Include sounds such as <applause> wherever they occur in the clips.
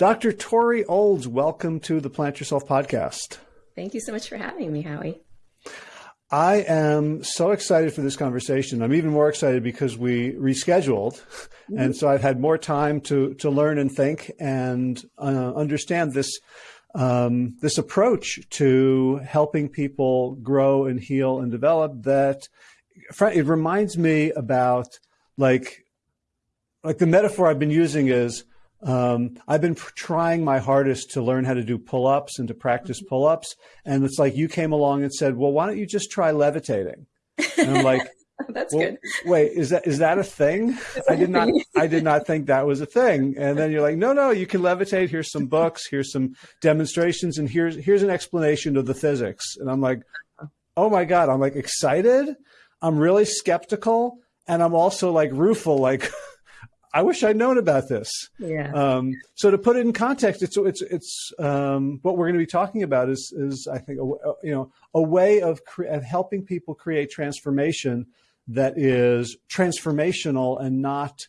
Dr. Tori Olds, welcome to the Plant Yourself podcast. Thank you so much for having me, Howie. I am so excited for this conversation. I'm even more excited because we rescheduled. Mm-hmm. And so I've had more time to, to learn and think and uh, understand this, um, this approach to helping people grow and heal and develop that it reminds me about like, like the metaphor I've been using is um, I've been trying my hardest to learn how to do pull-ups and to practice mm-hmm. pull-ups. And it's like you came along and said, well, why don't you just try levitating? And I'm like, <laughs> that's well, good. Wait, is that, is that a thing? <laughs> I did not, I did not think that was a thing. And then you're like, no, no, you can levitate. Here's some <laughs> books. Here's some demonstrations. And here's, here's an explanation of the physics. And I'm like, oh my God, I'm like excited. I'm really skeptical. And I'm also like rueful, like, I wish I'd known about this. Yeah. Um, so to put it in context, it's it's it's um, what we're going to be talking about is is I think a, you know a way of, of helping people create transformation that is transformational and not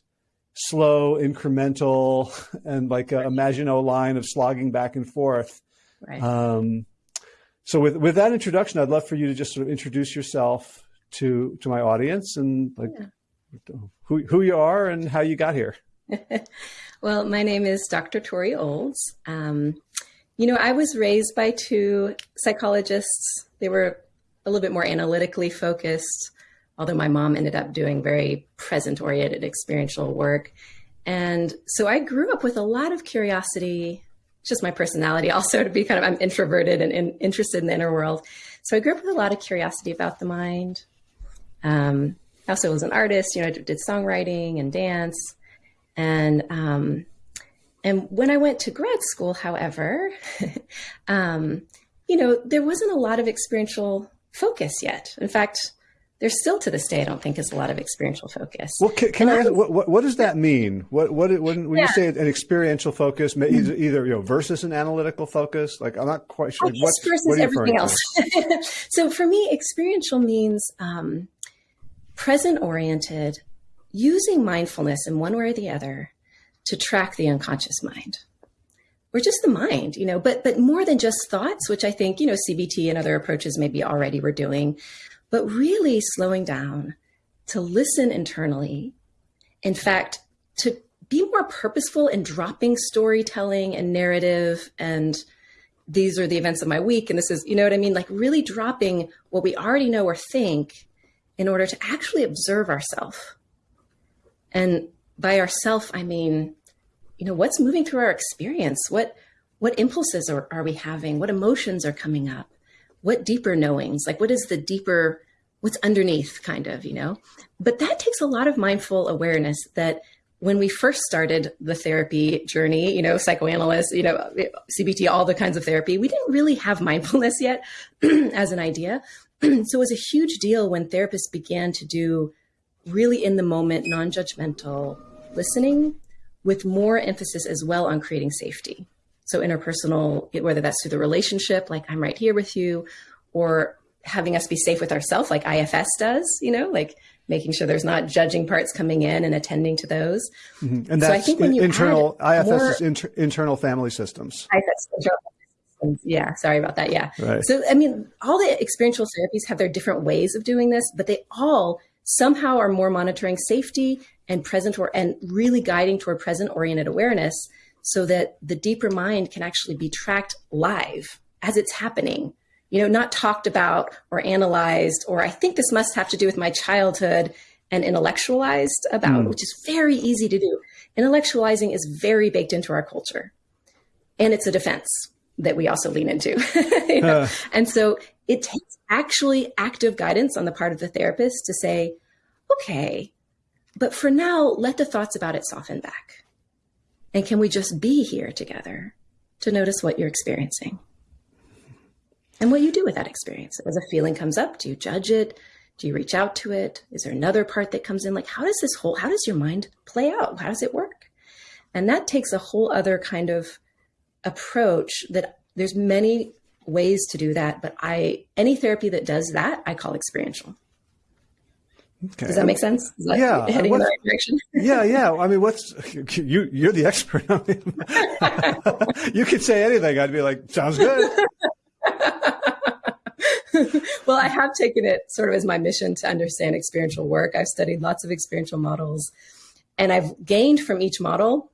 slow, incremental, <laughs> and like a, a Maginot line of slogging back and forth. Right. Um, so with with that introduction, I'd love for you to just sort of introduce yourself to to my audience and like. Yeah who, who you are and how you got here. <laughs> well, my name is Dr. Tori Olds. Um, you know, I was raised by two psychologists. They were a little bit more analytically focused, although my mom ended up doing very present oriented experiential work. And so I grew up with a lot of curiosity, just my personality also to be kind of, I'm introverted and, interested in the inner world. So I grew up with a lot of curiosity about the mind. Um, I also was an artist, you know, I did songwriting and dance. And, um, and when I went to grad school, however, <laughs> um, you know, there wasn't a lot of experiential focus yet. In fact, there's still to this day, I don't think is a lot of experiential focus. Well, can, can I, ask, what, what, what, does that mean? What, what, when, when yeah. you say an experiential focus, either, either, you know, versus an analytical focus, like I'm not quite sure. What, versus what everything else. <laughs> so for me, experiential means, um, present oriented, using mindfulness in one way or the other to track the unconscious mind or just the mind, you know, but, but more than just thoughts, which I think, you know, CBT and other approaches maybe already were doing, but really slowing down to listen internally. In fact, to be more purposeful in dropping storytelling and narrative and these are the events of my week. And this is, you know what I mean? Like really dropping what we already know or think in order to actually observe ourselves. And by ourself, I mean, you know, what's moving through our experience? What what impulses are, are we having? What emotions are coming up? What deeper knowings? Like what is the deeper, what's underneath kind of, you know? But that takes a lot of mindful awareness that when we first started the therapy journey, you know, psychoanalysts, you know, CBT, all the kinds of therapy, we didn't really have <laughs> mindfulness yet <clears throat> as an idea. <clears throat> so it was a huge deal when therapists began to do really in the moment, non judgmental listening with more emphasis as well on creating safety. So interpersonal, whether that's through the relationship, like I'm right here with you, or having us be safe with ourselves, like IFS does, you know, like making sure there's not judging parts coming in and attending to those. Mm -hmm. And that's so I think when you internal IFS more, is inter, internal family systems. IFS, yeah, sorry about that. Yeah. Right. So, I mean, all the experiential therapies have their different ways of doing this, but they all somehow are more monitoring safety and present or and really guiding toward present oriented awareness so that the deeper mind can actually be tracked live as it's happening. You know, not talked about or analyzed, or I think this must have to do with my childhood and intellectualized about, mm. which is very easy to do. Intellectualizing is very baked into our culture. And it's a defense that we also lean into. <laughs> you know? uh. And so it takes actually active guidance on the part of the therapist to say, okay, but for now, let the thoughts about it soften back. And can we just be here together to notice what you're experiencing? And what you do with that experience. As a feeling comes up, do you judge it? Do you reach out to it? Is there another part that comes in? Like, how does this whole, how does your mind play out? How does it work? And that takes a whole other kind of approach that there's many ways to do that, but I any therapy that does that, I call experiential. Okay. Does that make sense? That yeah. Heading in the right direction. <laughs> yeah, yeah. I mean, what's you? You're the expert. <laughs> you could say anything. I'd be like, sounds good. <laughs> well, I have taken it sort of as my mission to understand experiential work. I've studied lots of experiential models, and I've gained from each model.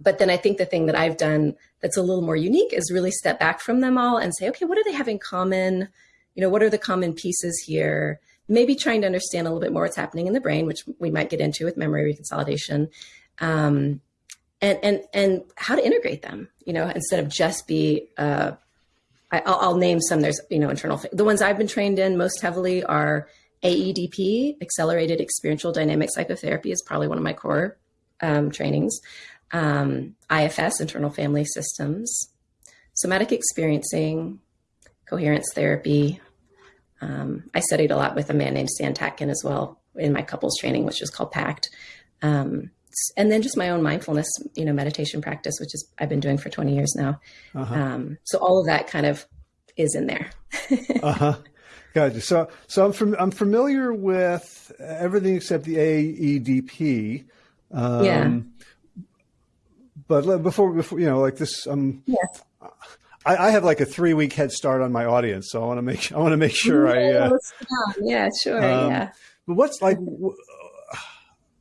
But then I think the thing that I've done that's a little more unique is really step back from them all and say, okay, what do they have in common? You know, what are the common pieces here? maybe trying to understand a little bit more what's happening in the brain, which we might get into with memory reconsolidation, um, and and and how to integrate them. You know, instead of just be. Uh, I, will I'll name some. There's you know internal. The ones I've been trained in most heavily are AEDP, Accelerated Experiential Dynamic Psychotherapy, is probably one of my core um, trainings. Um, IFS, Internal Family Systems, Somatic Experiencing, Coherence Therapy, um, I studied a lot with a man named Stan Tatkin as well in my couples training, which is called PACT. Um, and then just my own mindfulness, you know, meditation practice, which is I've been doing for 20 years now. Uh-huh. Um, so all of that kind of is in there. <laughs> uh huh. Gotcha. So, so I'm from, I'm familiar with everything except the AEDP. Um, yeah. But before, before you know, like this, um, yes. I, I, have like a three week head start on my audience, so I want to make I want to make sure yeah, I. Uh, yeah, sure. Um, yeah. But what's like?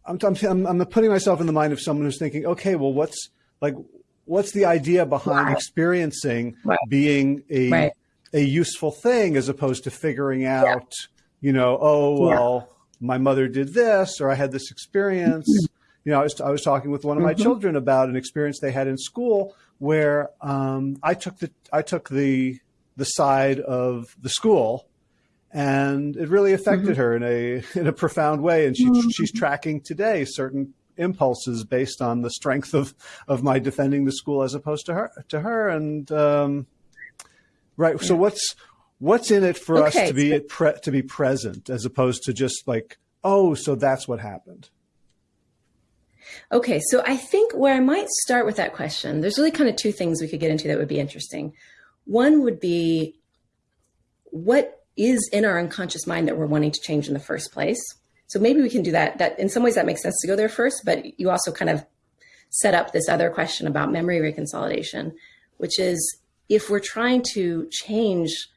I'm, I'm I'm putting myself in the mind of someone who's thinking, okay, well, what's like, what's the idea behind right. experiencing right. being a right. a useful thing as opposed to figuring out, yeah. you know, oh well, yeah. my mother did this or I had this experience. You know, I was I was talking with one of my mm-hmm. children about an experience they had in school where um, I took the I took the the side of the school, and it really affected mm-hmm. her in a <laughs> in a profound way. And she, mm-hmm. she's tracking today certain impulses based on the strength of of my defending the school as opposed to her to her. And um, right, yeah. so what's what's in it for okay, us to be so- to be present as opposed to just like oh, so that's what happened. Okay, so I think where I might start with that question, there's really kind of two things we could get into that would be interesting. One would be what is in our unconscious mind that we're wanting to change in the first place. So maybe we can do that. That in some ways that makes sense to go there first, but you also kind of set up this other question about memory reconsolidation, which is if we're trying to change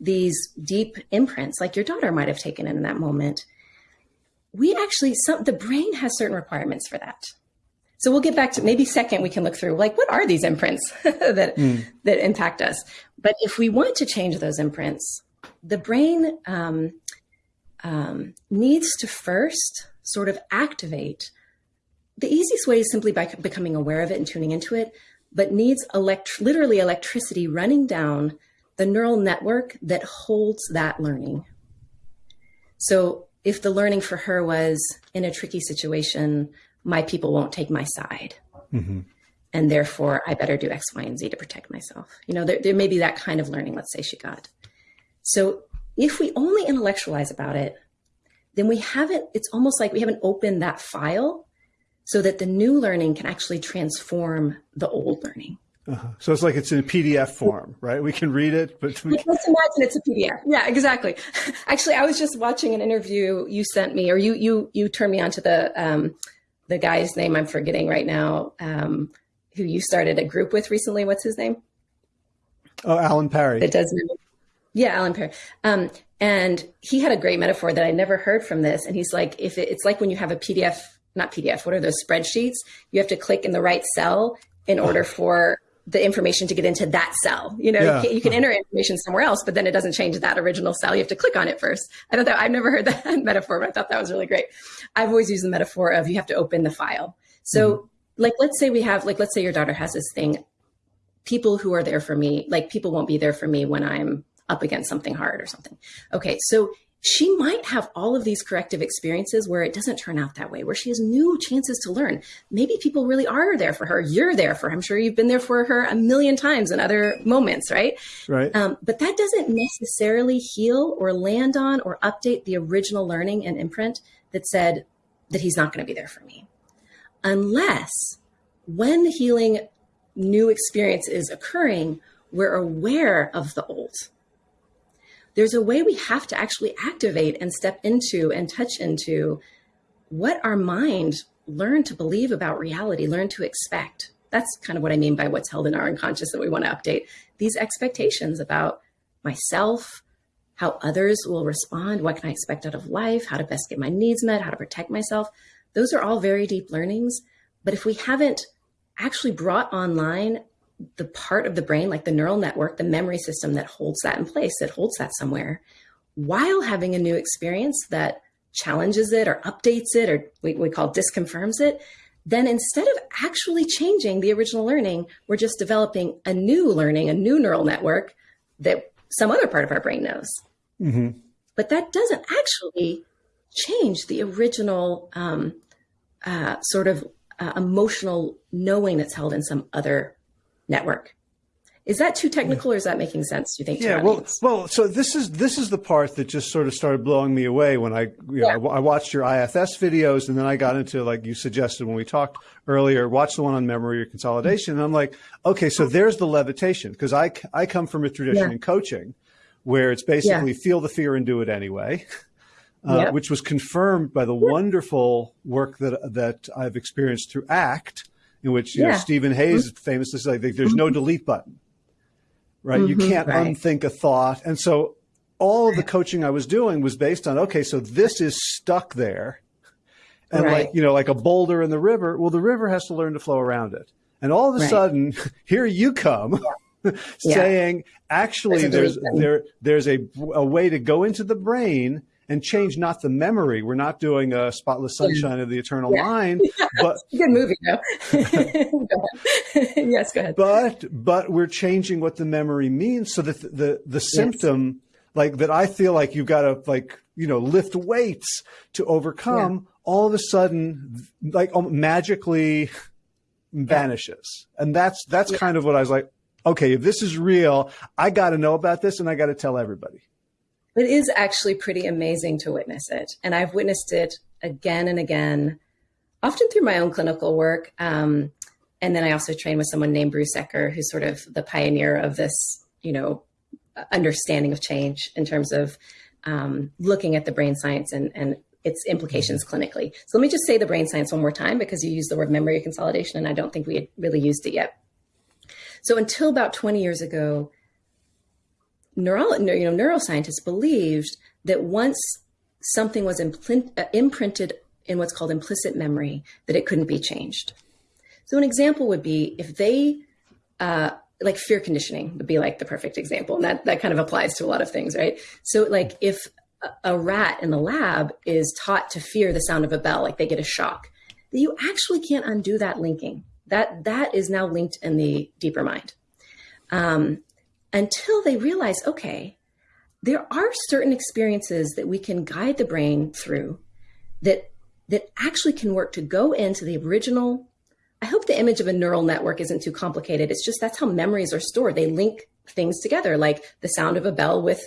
these deep imprints, like your daughter might have taken in that moment, we actually some the brain has certain requirements for that. So we'll get back to maybe second we can look through like what are these imprints <laughs> that mm. that impact us? But if we want to change those imprints the brain um, um, needs to first sort of activate the easiest way is simply by becoming aware of it and tuning into it but needs elect- literally electricity running down the neural network that holds that learning. So if the learning for her was in a tricky situation, my people won't take my side. Mm-hmm. And therefore, I better do X, Y, and Z to protect myself. You know, there, there may be that kind of learning, let's say she got. So if we only intellectualize about it, then we haven't, it's almost like we haven't opened that file so that the new learning can actually transform the old learning. Uh-huh. So it's like it's in a PDF form, right? We can read it, but we can... let's imagine it's a PDF. Yeah, exactly. <laughs> Actually, I was just watching an interview you sent me, or you you you turned me on to the um, the guy's name I'm forgetting right now, um, who you started a group with recently. What's his name? Oh, Alan Perry. It does. Yeah, Alan Perry. Um, and he had a great metaphor that I never heard from this. And he's like, if it, it's like when you have a PDF, not PDF, what are those spreadsheets? You have to click in the right cell in order for the information to get into that cell. You know, yeah. you, can, you, can, enter information somewhere else, but then it doesn't change that original cell. You have to click on it first. I thought that I've never heard <laughs> that metaphor, but I thought that was really great. I've always used the metaphor of you have to open the file. So, mm-hmm. like, let's say we have, like, let's say your daughter has this thing. People who are there for me, like, people won't be there for me when I'm up against something hard or something. Okay, so she might have all of these corrective experiences where it doesn't turn out that way, where she has new chances to learn. Maybe people really are there for her. You're there for her. I'm sure you've been there for her a million times in other moments, right? Right. Um, but that doesn't necessarily heal or land on or update the original learning and imprint that said that he's not going to be there for me. Unless when the healing new experience is occurring, we're aware of the old there's a way we have to actually activate and step into and touch into what our mind learned to believe about reality, learn to expect. That's kind of what I mean by what's held in our unconscious that we want to update. These expectations about myself, how others will respond, what can I expect out of life, how to best get my needs met, how to protect myself. Those are all very deep learnings. But if we haven't actually brought online the part of the brain, like the neural network, the memory system that holds that in place, that holds that somewhere, while having a new experience that challenges it or updates it or we, we call disconfirms it, then instead of actually changing the original learning, we're just developing a new learning, a new neural network that some other part of our brain knows. Mm-hmm. But that doesn't actually change the original um, uh, sort of uh, emotional knowing that's held in some other network. Is that too technical, or is that making sense? Do you think? Yeah. Well, well. So this is this is the part that just sort of started blowing me away when I, you know, yeah. I, I, watched your IFS videos, and then I got into like you suggested when we talked earlier. Watch the one on memory reconsolidation, and I'm like, okay, so there's the levitation because I I come from a tradition yeah. in coaching where it's basically yeah. feel the fear and do it anyway. <laughs> Uh, which was confirmed by the wonderful work that that I've experienced through ACT, in which you yeah. know Steven Hayes mm-hmm. famously says like, "There's no delete button, right? Mm-hmm, you can't right. unthink a thought." And so, all of the coaching I was doing was based on okay, so this is stuck there, and right. like you know, like a boulder in the river. Well, the river has to learn to flow around it, and all of a right. sudden, <laughs> here you come. Yeah. <laughs> saying actually there's there there's a, a way to go into the brain and change not the memory. We're not doing a spotless sunshine yeah. of the eternal yeah. mind, <laughs> but good movie though. <laughs> <laughs> yes, go ahead. But but we're changing what the memory means so that the the, the symptom yes. like that I feel like you've got to like you know lift weights to overcome yeah. all of a sudden like magically vanishes. And that's that's kind of what I was like okay, if this is real, I got to know about this and I got to tell everybody. It is actually pretty amazing to witness it. And I've witnessed it again and again, often through my own clinical work. Um, and then I also train with someone named Bruce Ecker, who's sort of the pioneer of this, you know, understanding of change in terms of um, looking at the brain science and, and its implications clinically. So let me just say the brain science one more time because you used the word memory consolidation, and I don't think we had really used it yet. So until about 20 years ago, you know, neuroscientists believed that once something was imprint, uh, imprinted in what's called implicit memory, that it couldn't be changed. So an example would be if they, uh, like fear conditioning would be like the perfect example. And that, that kind of applies to a lot of things, right? So like if a, rat in the lab is taught to fear the sound of a bell, like they get a shock, you actually can't undo that linking. That, that is now linked in the deeper mind. Um, until they realize, okay, there are certain experiences that we can guide the brain through that that actually can work to go into the original I hope the image of a neural network isn't too complicated. It's just that's how memories are stored. They link things together, like the sound of a bell with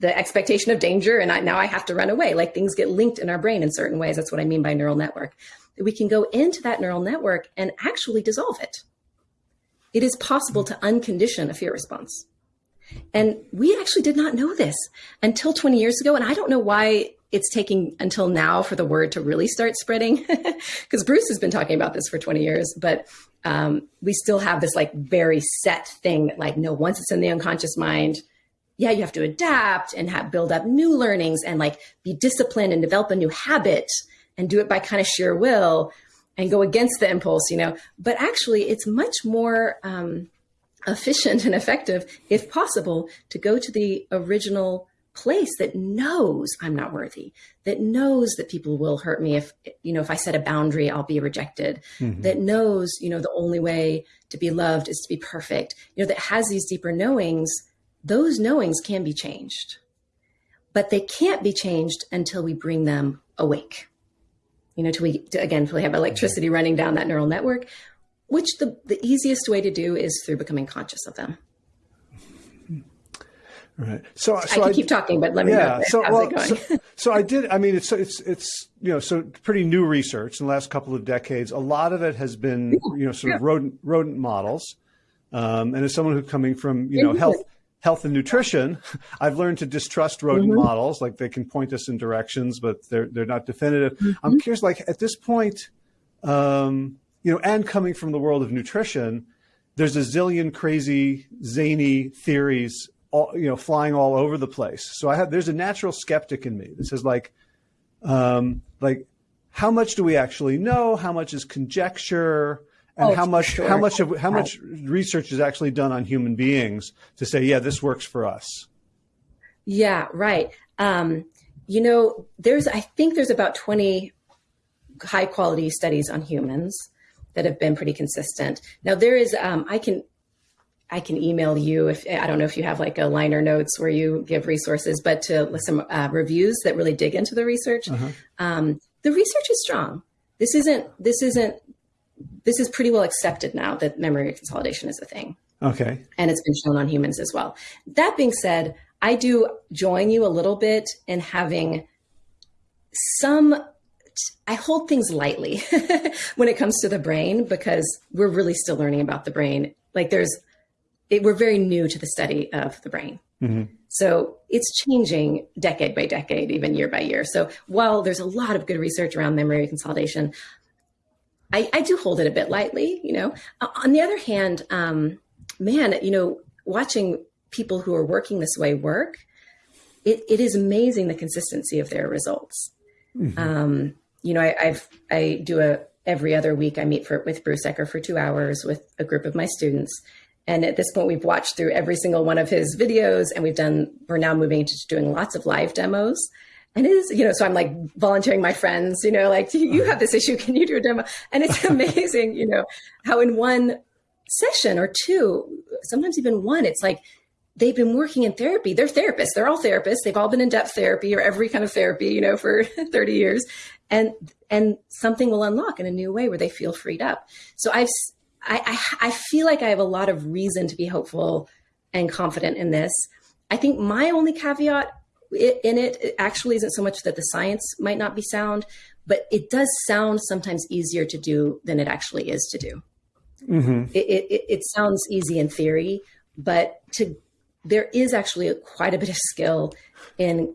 the expectation of danger, and I, now I have to run away. Like things get linked in our brain in certain ways. That's what I mean by neural network. We can go into that neural network and actually dissolve it it is possible to uncondition a fear response. And we actually did not know this until 20 years ago. And I don't know why it's taking until now for the word to really start spreading <laughs> because Bruce has been talking about this for 20 years, but um, we still have this like very set thing that like, no, once it's in the unconscious mind, yeah, you have to adapt and have build up new learnings and like be disciplined and develop a new habit and do it by kind of sheer will and go against the impulse, you know. But actually, it's much more um, efficient and effective, if possible, to go to the original place that knows I'm not worthy, that knows that people will hurt me if, you know, if I set a boundary, I'll be rejected, mm-hmm. that knows, you know, the only way to be loved is to be perfect, you know, that has these deeper knowings, those knowings can be changed. But they can't be changed until we bring them awake you know, to we again, to have electricity running down that neural network, which the, the easiest way to do is through becoming conscious of them. Right. So, so I can I, keep talking, but let me yeah, know. So, well, so, so, I did. I mean, it's it's it's you know, so pretty new research in the last couple of decades. A lot of it has been you know, sort yeah. of rodent rodent models. Um, and as someone who's coming from you know health health and nutrition, <laughs> I've learned to distrust rodent mm-hmm. models. Like they can point us in directions, but they're they're not definitive. Mm-hmm. I'm curious, like at this point, um, you know, and coming from the world of nutrition, there's a zillion crazy zany theories, all, you know, flying all over the place. So I have there's a natural skeptic in me that says like, um, like how much do we actually know? How much is conjecture? And oh, how much sure. how much of, how much research is actually done on human beings to say yeah this works for us yeah right um, you know there's i think there's about 20 high quality studies on humans that have been pretty consistent now there is um, i can I can email you if I don't know if you have like a liner notes where you give resources, but to some uh, reviews that really dig into the research. Uh-huh. Um, the research is strong. This isn't this isn't this is pretty well accepted now that memory consolidation is a thing. Okay. And it's been shown on humans as well. That being said, I do join you a little bit in having some I hold things lightly <laughs> when it comes to the brain because we're really still learning about the brain. Like there's it, we're very new to the study of the brain. Mm-hmm. So it's changing decade by decade, even year by year. So while there's a lot of good research around memory consolidation, I, I do hold it a bit lightly, you know. On the other hand, um, man, you know, watching people who are working this way work, it, it is amazing the consistency of their results. Mm-hmm. Um, you know, I, I've I do a every other week I meet for with Bruce Ecker for two hours with a group of my students. And at this point, we've watched through every single one of his videos, and we've done. We're now moving to doing lots of live demos and it is, you know, so I'm like volunteering my friends, you know, like you have this issue, can you do a demo? And it's <laughs> amazing, you know, how in one session or two, sometimes even one, it's like they've been working in therapy. They're therapists. They're all therapists. They've all been in depth therapy or every kind of therapy, you know, for <laughs> 30 years. And and something will unlock in a new way where they feel freed up. So I've I, I, I feel like I have a lot of reason to be hopeful and confident in this. I think my only caveat in it, it actually isn't so much that the science might not be sound, but it does sound sometimes easier to do than it actually is to do. Mm-hmm. It, it, it, sounds easy in theory, but to there is actually a, quite a bit of skill in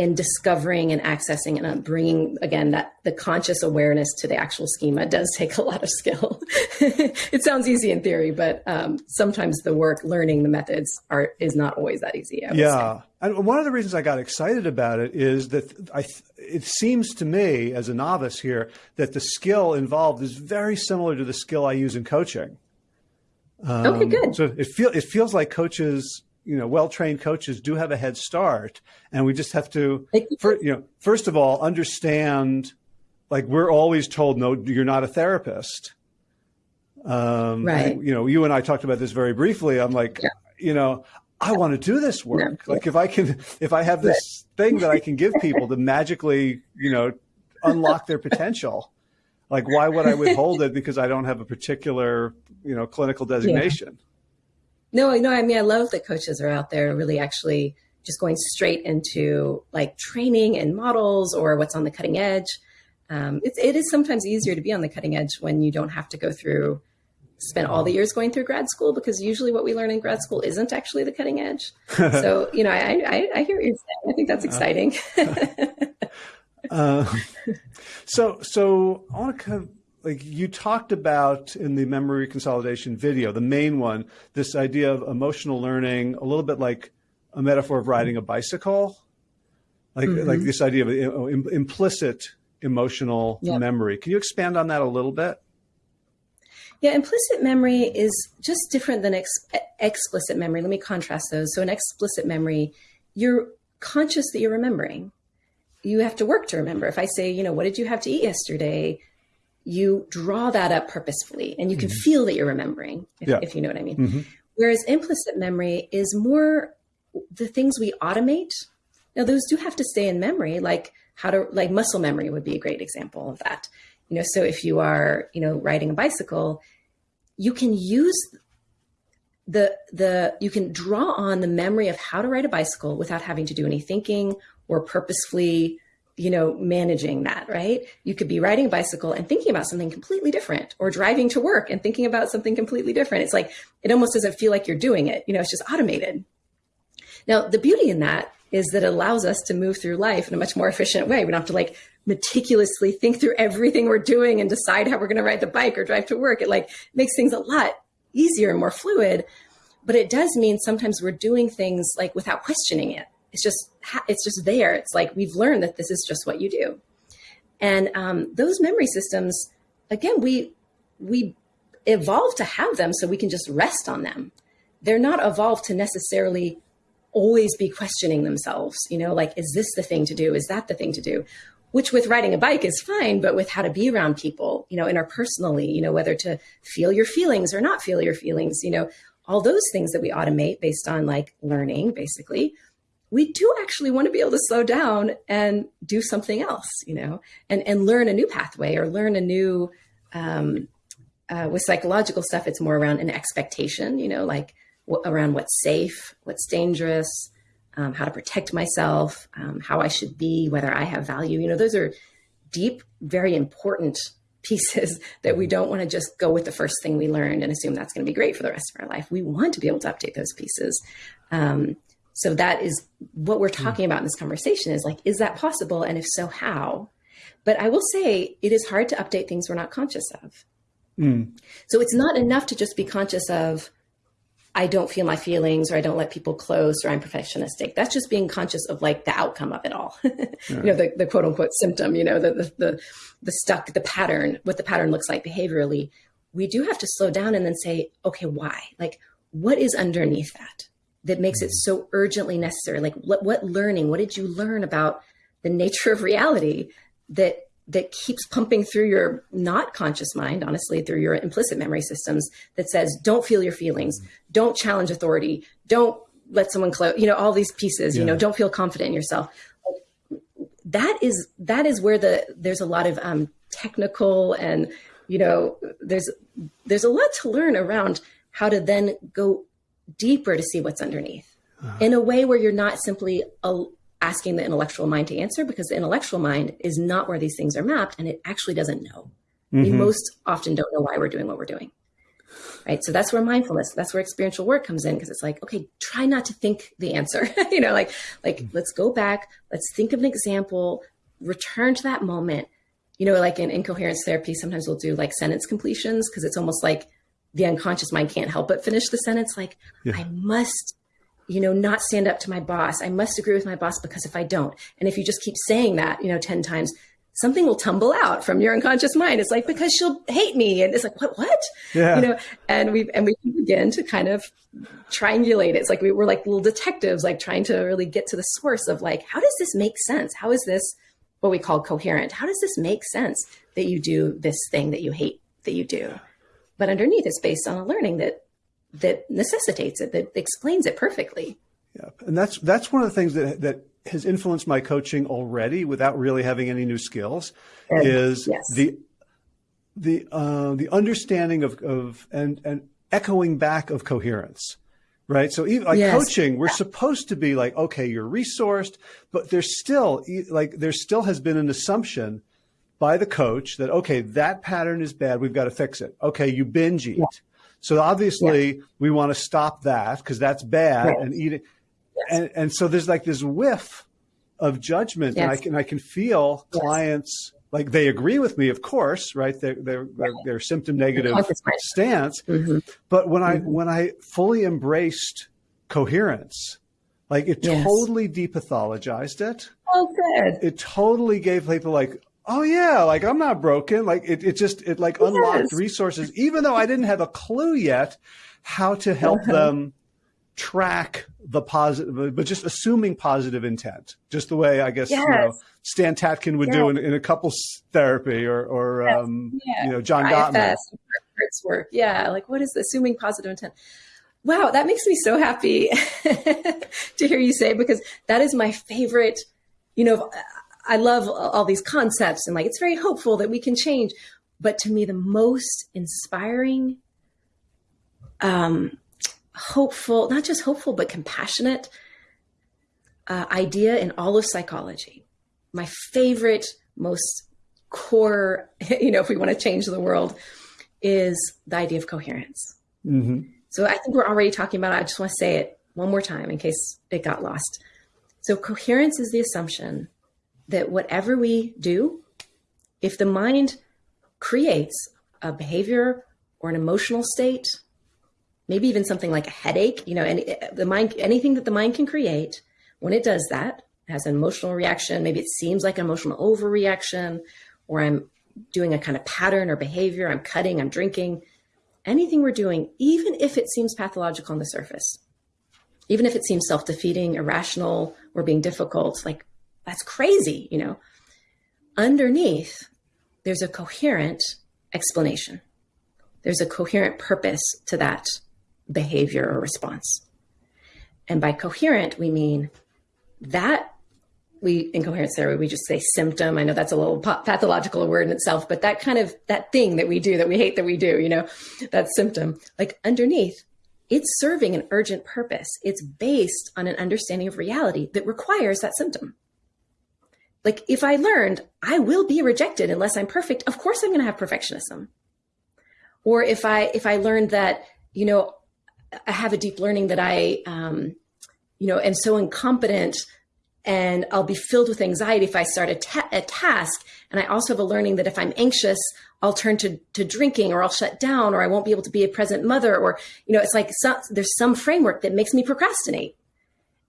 in discovering and accessing and uh, bringing again that the conscious awareness to the actual schema does <laughs> take a lot of skill. <laughs> it sounds easy in theory, but um, sometimes the work learning the methods are is not always that easy. Yeah, and one of the reasons I got excited about it is that I it seems to me as a novice here that the skill involved is very similar to the skill I use in coaching. Um, okay, good. So it feel it feels like coaches you know, well-trained coaches do have a head start, and we just have to, for, you know, first of all, understand. Like we're always told, no, you're not a therapist. Um, right. you know, you and I talked about this very briefly. I'm like, yeah. you know, I want to do this work. Like if I can, if I have this thing that I can give <laughs> people to magically, you know, unlock their potential, like why would I withhold it because I don't have a particular, you know, clinical designation? Yeah. No, no, I mean, I love that coaches are out there really actually just going straight into like training and models or what's on the cutting edge. Um, it, it is sometimes easier to be on the cutting edge when you don't have to go through, spend all the years going through grad school because usually what we learn in grad school isn't actually the cutting edge. <laughs> so, you know, I, I, I, hear what you're saying. I think that's exciting. <laughs> <laughs> uh, so, so I want to kind of like you talked about in the memory consolidation video, the main one, this idea of emotional learning, a little bit like a metaphor of riding a bicycle, like mm-hmm. like this idea of know, implicit emotional yep. memory. Can you expand on that a little bit? Yeah, implicit memory is just different than ex- explicit memory. Let me contrast those. So, in explicit memory, you're conscious that you're remembering. You have to work to remember. If I say, you know, what did you have to eat yesterday? You draw that up purposefully and you can mm-hmm. feel that you're remembering, if, yeah. if, you know what I mean. Mm-hmm. Whereas implicit memory is more the things we automate. Now, those do have to stay in memory, like how to, like muscle memory would be a great example of that. You know, so if you are, you know, riding a bicycle, you can use the the you can draw on the memory of how to ride a bicycle without having to do any thinking or purposefully you know, managing that, right? You could be riding a bicycle and thinking about something completely different or driving to work and thinking about something completely different. It's like, it almost doesn't feel like you're doing it. You know, it's just automated. Now, the beauty in that is that it allows us to move through life in a much more efficient way. We don't have to like meticulously think through everything we're doing and decide how we're going to ride the bike or drive to work. It like makes things a lot easier and more fluid. But it does mean sometimes we're doing things like without questioning it. It's just it's just there. It's like we've learned that this is just what you do. And um, those memory systems, again, we we evolved to have them so we can just rest on them. They're not evolved to necessarily always be questioning themselves. You know, like is this the thing to do? Is that the thing to do? Which with riding a bike is fine, but with how to be around people, you know, interpersonally, you know, whether to feel your feelings or not feel your feelings, you know, all those things that we automate based on like learning, basically we do actually want to be able to slow down and do something else, you know, and, and learn a new pathway or learn a new, um, uh, with psychological stuff, it's more around an expectation, you know, like around what's safe, what's dangerous, um, how to protect myself, um, how I should be, whether I have value. You know, those are deep, very important <laughs> pieces that we don't want to just go with the first thing we learned and assume that's going to be great for the rest of our life. We want to be able to update those pieces. Um, so that is what we're hmm. talking about in this conversation is like, is that possible? And if so, how? But I will say it is hard to update things we're not conscious of. Mm. So it's not enough to just be conscious of, I don't feel my feelings or I don't let people close or I'm perfectionistic. That's just being conscious of like the outcome of it all. yeah. <laughs> You know, the, the quote unquote symptom, you know, the, the, the, the stuck, the pattern, what the pattern looks like behaviorally. We do have to slow down and then say, okay, why? Like, what is underneath that? That makes it so urgently necessary? Like what, what learning, what did you learn about the nature of reality that that keeps pumping through your not conscious mind, honestly, through your implicit memory systems that says, don't feel your feelings, don't challenge authority, don't let someone close, you know, all these pieces, yeah. you know, don't feel confident in yourself. That is, that is where the, there's a lot of um, technical and, you know, there's, there's a lot to learn around how to then go deeper to see what's underneath uh-huh. in a way where you're not simply a, asking the intellectual mind to answer because the intellectual mind is not where these things are mapped and it actually doesn't know. Mm-hmm. We most often don't know why we're doing what we're doing. Right. So that's where mindfulness, that's where experiential work comes in because it's like, okay, try not to think the answer. <laughs> you know, like, like mm-hmm. let's go back, let's think of an example, return to that moment. You know, like in incoherence therapy, sometimes we'll do like sentence completions because it's almost like the unconscious mind can't help but finish the sentence like yeah. i must you know not stand up to my boss. I must agree with my boss because if i don't and if you just keep saying that you know 10 times something will tumble out from your unconscious mind. It's like because she'll hate me. And it's like what what? Yeah. you know and we and we begin to kind of triangulate. It. it's like we were like little detectives like trying to really get to the source of like how does this make sense? How is this what we call coherent? How does this make sense that you do this thing that you hate that you do but underneath it's based on a learning that that necessitates it, that explains it perfectly. Yeah, and that's that's one of the things that that has influenced my coaching already, without really having any new skills, and, is yes. the the uh, the understanding of of and and echoing back of coherence right? So even like yes. coaching, we're supposed to be like, okay, you're resourced, but there's still like there still has been an assumption by the coach that, okay, that pattern is bad. We've got to fix it. Okay, you binge eat. Yeah. So obviously yeah. we want to stop that because that's bad right. and eat it. Yes. And, and so there's like this whiff of judgment yes. and I can, I can feel yes. clients like they agree with me, of course, right? They're, they're, they're, they're symptom negative stance. Mm-hmm. But when mm-hmm. I, when I fully embraced coherence, like it totally depathologized it. Oh, good. It totally gave people like, oh yeah, like I'm not broken. Like it, it just, it like yes. unlocked resources, even though I didn't have a clue yet how to help uh-huh. them track the positive, but just assuming positive intent, just the way I guess, yes. you know, Stan Tatkin would do in, in, a couples therapy or, or, yes. um, yeah. you know, John Gottman. work. Yeah. Like what is assuming positive intent? Wow. That makes me so happy <laughs> to hear you say, because that is my favorite, you know, I love all these concepts and like it's very hopeful that we can change. But to me, the most inspiring, um, hopeful, not just hopeful, but compassionate uh, idea in all of psychology. My favorite, most core, <laughs> you know, if we want to change the world, is the idea of coherence. Mm-hmm. So I think we're already talking about it. I just want to say it one more time in case it got lost. So, coherence is the assumption that whatever we do, if the mind creates a behavior or an emotional state, maybe even something like a headache, you know, the mind, anything that the mind can create, when it does that, has an emotional reaction, maybe it seems like an emotional overreaction, or I'm doing a kind of pattern or behavior, I'm cutting, I'm drinking, anything we're doing, even if it seems pathological on the surface, even if it seems self defeating, irrational, or being difficult, like that's crazy, you know. Underneath, there's a coherent explanation. There's a coherent purpose to that behavior or response. And by coherent, we mean that we in coherence therapy we just say symptom i know that's a little pathological word in itself but that kind of that thing that we do that we hate that we do you know that symptom like underneath it's serving an urgent purpose it's based on an understanding of reality that requires that symptom like if i learned i will be rejected unless i'm perfect of course i'm going to have perfectionism or if i if i learned that you know i have a deep learning that i um you know am so incompetent and I'll be filled with anxiety if I start a, ta a, task. And I also have a learning that if I'm anxious, I'll turn to, to drinking or I'll shut down or I won't be able to be a present mother or, you know, it's like some, there's some framework that makes me procrastinate.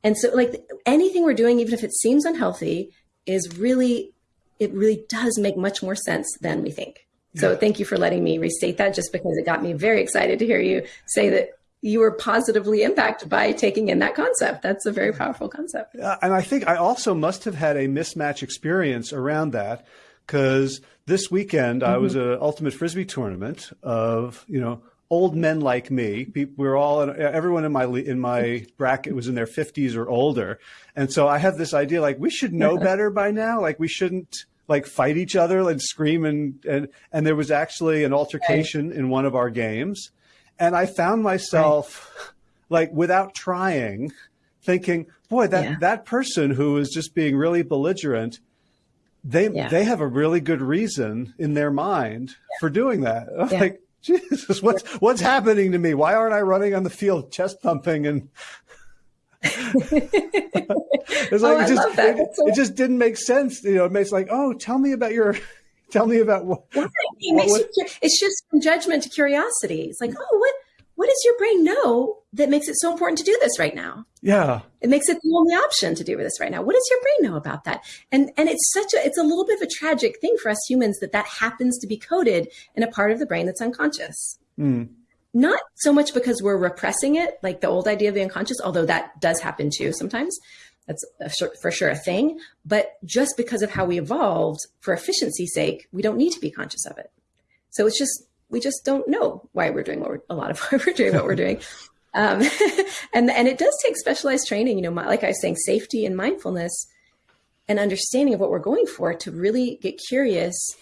And so like anything we're doing, even if it seems unhealthy is really, it really does make much more sense than we think. So thank you for letting me restate that just because it got me very excited to hear you say that you were positively impacted by taking in that concept. That's a very powerful concept. Uh, and I think I also must have had a mismatch experience around that because this weekend mm-hmm. I was mm-hmm. at an ultimate frisbee tournament of you know old men like me. We were all everyone in my in my bracket was in their fifties or older, and so I have this idea like we should know <laughs> better by now. Like we shouldn't like fight each other and scream and and and there was actually an altercation right. in one of our games and I found myself right. like without trying thinking, boy, that, yeah. that person who is just being really belligerent, they, yeah. they have a really good reason in their mind yeah. for doing that. <laughs> Like, Jesus, what's, what's happening to me? Why aren't I running on the field chest pumping and <laughs> it's like oh, it, just, it, so it, just didn't make sense. You know, it makes like, oh, tell me about your <laughs> Tell me about what. Right. It what, what you, it's just from judgment to curiosity. It's like, oh, what what does your brain know that makes it so important to do this right now? Yeah, it makes it the only option to do this right now. What does your brain know about that? And and it's such a it's a little bit of a tragic thing for us humans that that happens to be coded in a part of the brain that's unconscious. Mm. Not so much because we're repressing it, like the old idea of the unconscious, although that does happen too sometimes, that's for sure a thing. But just because of how we evolved for efficiency's sake, we don't need to be conscious of it. So it's just, we just don't know why we're doing what we're, a lot of <laughs> why we're doing what we're doing. Um, <laughs> and, and it does take specialized training, you know, like I was saying, safety and mindfulness and understanding of what we're going for to really get curious,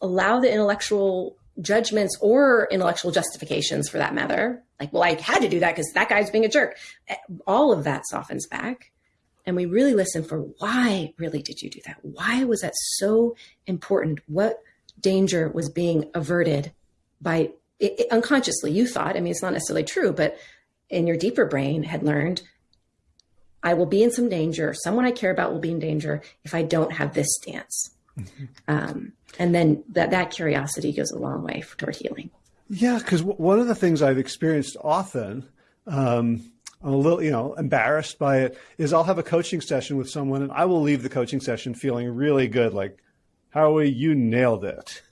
allow the intellectual judgments or intellectual justifications for that matter. Like, well, I had to do that because that guy's being a jerk. All of that softens back and we really listen for why really did you do that? Why was that so important? What danger was being averted by it, it, unconsciously? You thought, I mean, it's not necessarily true, but in your deeper brain had learned, I will be in some danger. Someone I care about will be in danger if I don't have this stance. Mm-hmm. Um, and then that, that curiosity goes a long way toward healing. Yeah, because one of the things I've experienced often, um, I'm a little, you know, embarrassed by it is I'll have a coaching session with someone and I will leave the coaching session feeling really good. Like, Howie, you nailed it.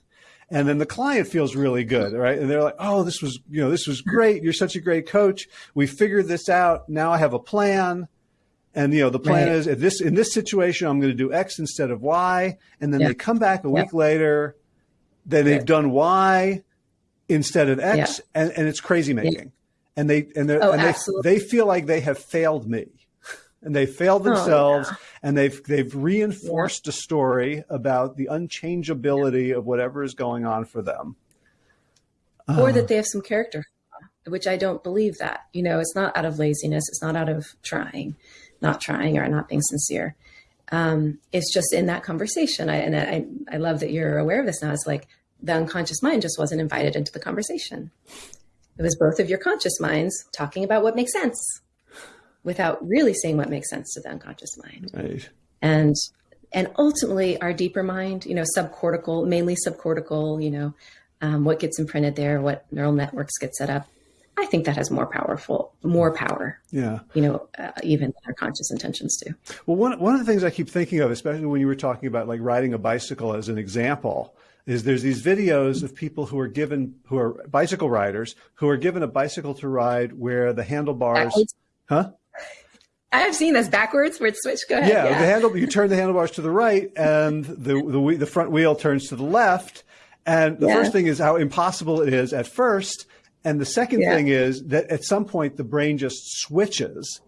And then the client feels really good, right? And they're like, oh, this was, you know, this was great. You're such a great coach. We figured this out. Now I have a plan. And, you know, the plan right. is in this, in this situation, I'm going to do X instead of Y. And then yeah. they come back a week yeah. later, then they've yeah. done Y instead of X. And, and it's crazy making and they and, oh, and they, they feel like they have failed me and they failed themselves oh, yeah. and they've they've reinforced yeah. a story about the unchangeability yeah. of whatever is going on for them or uh, that they have some character which i don't believe that you know it's not out of laziness it's not out of trying not trying or not being sincere um, it's just in that conversation I, and I, I love that you're aware of this now it's like the unconscious mind just wasn't invited into the conversation it was both of your conscious minds talking about what makes sense. Without really seeing what makes sense to the unconscious mind. Right. And and ultimately our deeper mind, you know, subcortical, mainly subcortical, you know, um, what gets imprinted there, what neural networks get set up. I think that has more powerful, more power. Yeah. You know, uh, even our conscious intentions do. Well, one one of the things I keep thinking of, especially when you were talking about like riding a bicycle as an example, is there's these videos of people who are given who are bicycle riders who are given a bicycle to ride where the handlebars, huh? I've seen this backwards where it's switched. Go ahead. Yeah, the handle. You turn the handlebars to the right, and the the the front wheel turns to the left. And the Yeah. first thing is how impossible it is at first, and the second Yeah. thing is that at some point the brain just switches,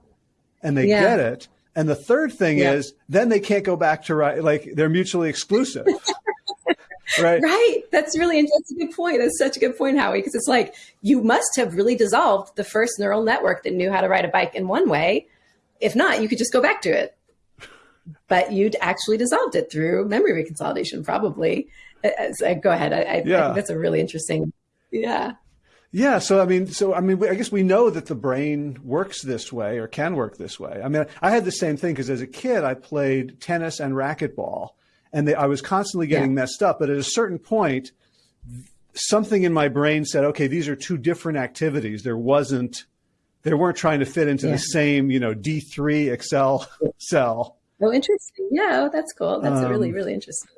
and they Yeah. get it. And the third thing Yeah. is then they can't go back to right. Like they're mutually exclusive. <laughs> right. Right. That's really that's a good point. That's such a good point, Howie, because it's like you must have really dissolved the first neural network that knew how to ride a bike in one way. If not, you could just go back to it. But you'd actually dissolved it through memory reconsolidation, probably. Uh, uh, so go ahead. I, I, I Yeah. think that's a really interesting. Yeah. Yeah, so I mean, so I mean, I guess we know that the brain works this way or can work this way. I mean, I had the same thing because as a kid, I played tennis and racquetball, and they, I was constantly getting Yeah. messed up. But at a certain point, something in my brain said, "Okay, these are two different activities." There wasn't, they weren't trying to fit into Yeah. the same, you know, D three Excel cell. Oh, interesting. Yeah, oh, that's cool. That's Um, really, really interesting.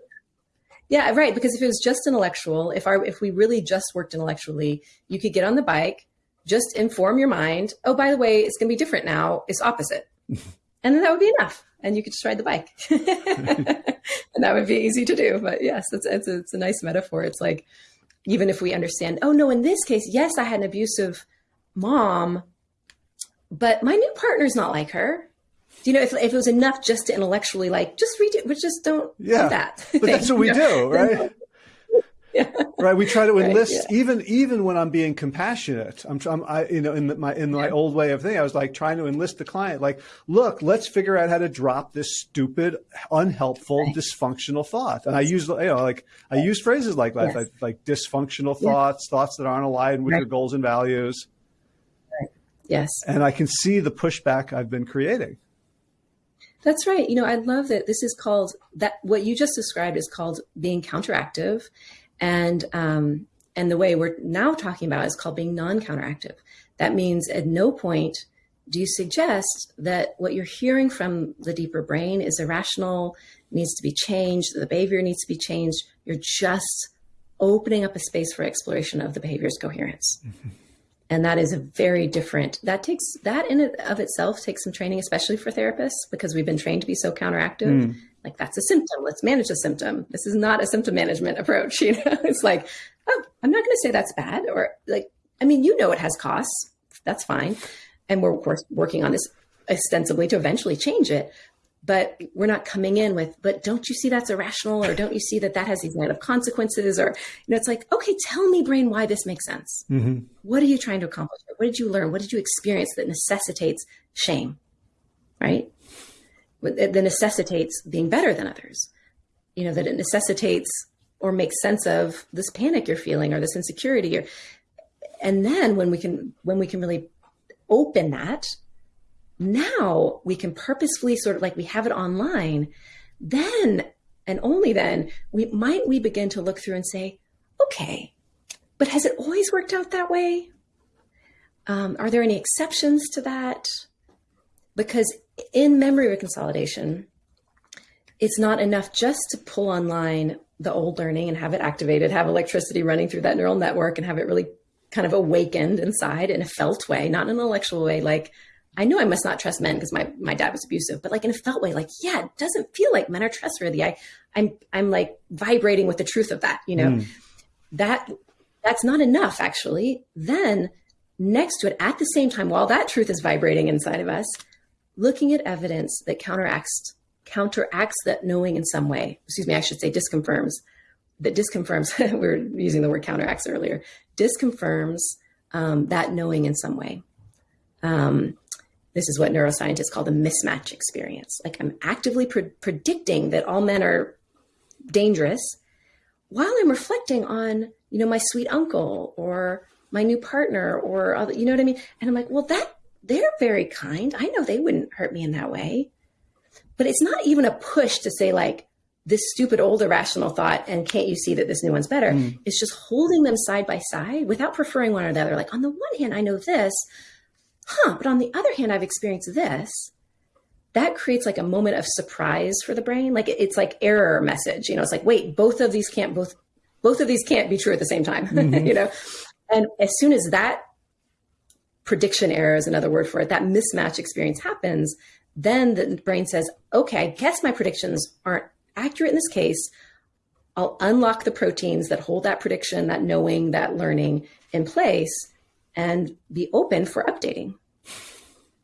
Yeah, right. Because if it was just intellectual, if our if we really just worked intellectually, you could get on the bike, just inform your mind. Oh, by the way, it's going to be different now. It's opposite, <laughs> and then that would be enough, and you could just ride the bike, <laughs> and that would be easy to do. But yes, it's it's a, it's a nice metaphor. It's like even if we understand, oh no, in this case, yes, I had an abusive mom, but my new partner's not like her. Do you know if, if it was enough just to intellectually like just read it, but just don't Yeah, do that. But that's what we know? do, <laughs> right? Yeah. Right. We try to Right, enlist yeah. even even when I'm being compassionate. I'm, I'm I, you know in the, my in my old way of thinking, I was like trying to enlist the client. Like, look, let's figure out how to drop this stupid, unhelpful, dysfunctional thought. And I use you know like I use phrases like that, Yes. like, like dysfunctional Yeah. thoughts, thoughts that aren't aligned with Right. your goals and values. Yes, And I can see the pushback I've been creating. that's right. You know, I love that this is called that. What you just described is called being counteractive, and um, and the way we're now talking about is called being non-counteractive. That means at no point do you suggest that what you're hearing from the deeper brain is irrational, needs to be changed, the behavior needs to be changed. You're just opening up a space for exploration of the behavior's coherence. And that is a very different, that takes, that in of itself takes some training, especially for therapists, because we've been trained to be so counteractive. Hmm. Like that's a symptom. Let's manage the symptom. This is not a symptom management <laughs> approach. You know, it's like, oh, I'm not going to say that's bad. Or like, I mean, you know, it has costs. That's fine. And we're of course working on this ostensibly to eventually change it. But we're not coming in with, but don't you see that's irrational? Or don't you see that that has these negative consequences? Or, you know, it's like, okay, tell me, brain, why this makes sense. Mm-hmm. What are you trying to accomplish? What did you learn? What did you experience that necessitates shame? Right? That necessitates being better than others. You know, that it necessitates or makes sense of this panic you're feeling or this insecurity or and then when we can when we can really open that now we can purposefully sort of like we have it online then and only then we might we begin to look through and say okay but has it always worked out that way? Um, are there any exceptions to that? Because in memory reconsolidation it's not enough just to pull online the old learning and have it activated have electricity running through that neural network and have it really kind of awakened inside in a felt way not an intellectual way like I knew I must not trust men because my, my dad was abusive, but like in a felt way, like, yeah, it doesn't feel like men are trustworthy. I, I'm, I'm like vibrating with the truth of that, you know, Mm. that, that's not enough actually. Then next to it at the same time, while that truth is vibrating inside of us, looking at evidence that counteracts, counteracts that knowing in some way, excuse me, I should say disconfirms that disconfirms, <laughs> we were using the word counteracts earlier, disconfirms um, that knowing in some way. Um, this is what neuroscientists call the mismatch experience. Like I'm actively pre- predicting that all men are dangerous while I'm reflecting on, you know, my sweet uncle or my new partner or other, you know what I mean? And I'm like, well, that they're very kind. I know they wouldn't hurt me in that way. But it's not even a push to say, like, this stupid old irrational thought, and can't you see that this new one's better? Mm. It's just holding them side by side without preferring one or the other. Like, on the one hand, I know this, huh, but on the other hand, I've experienced this. That creates like a moment of surprise for the brain. Like, it's like error message. You know, it's like, wait, both of these can't both both of these can't be true at the same time. <laughs> Mm-hmm. you know, and as soon as that prediction error is another word for it, that mismatch experience happens, then the brain says, okay, I guess my predictions aren't accurate in this case. I'll unlock the proteins that hold that prediction, that knowing, that learning in place, and be open for updating.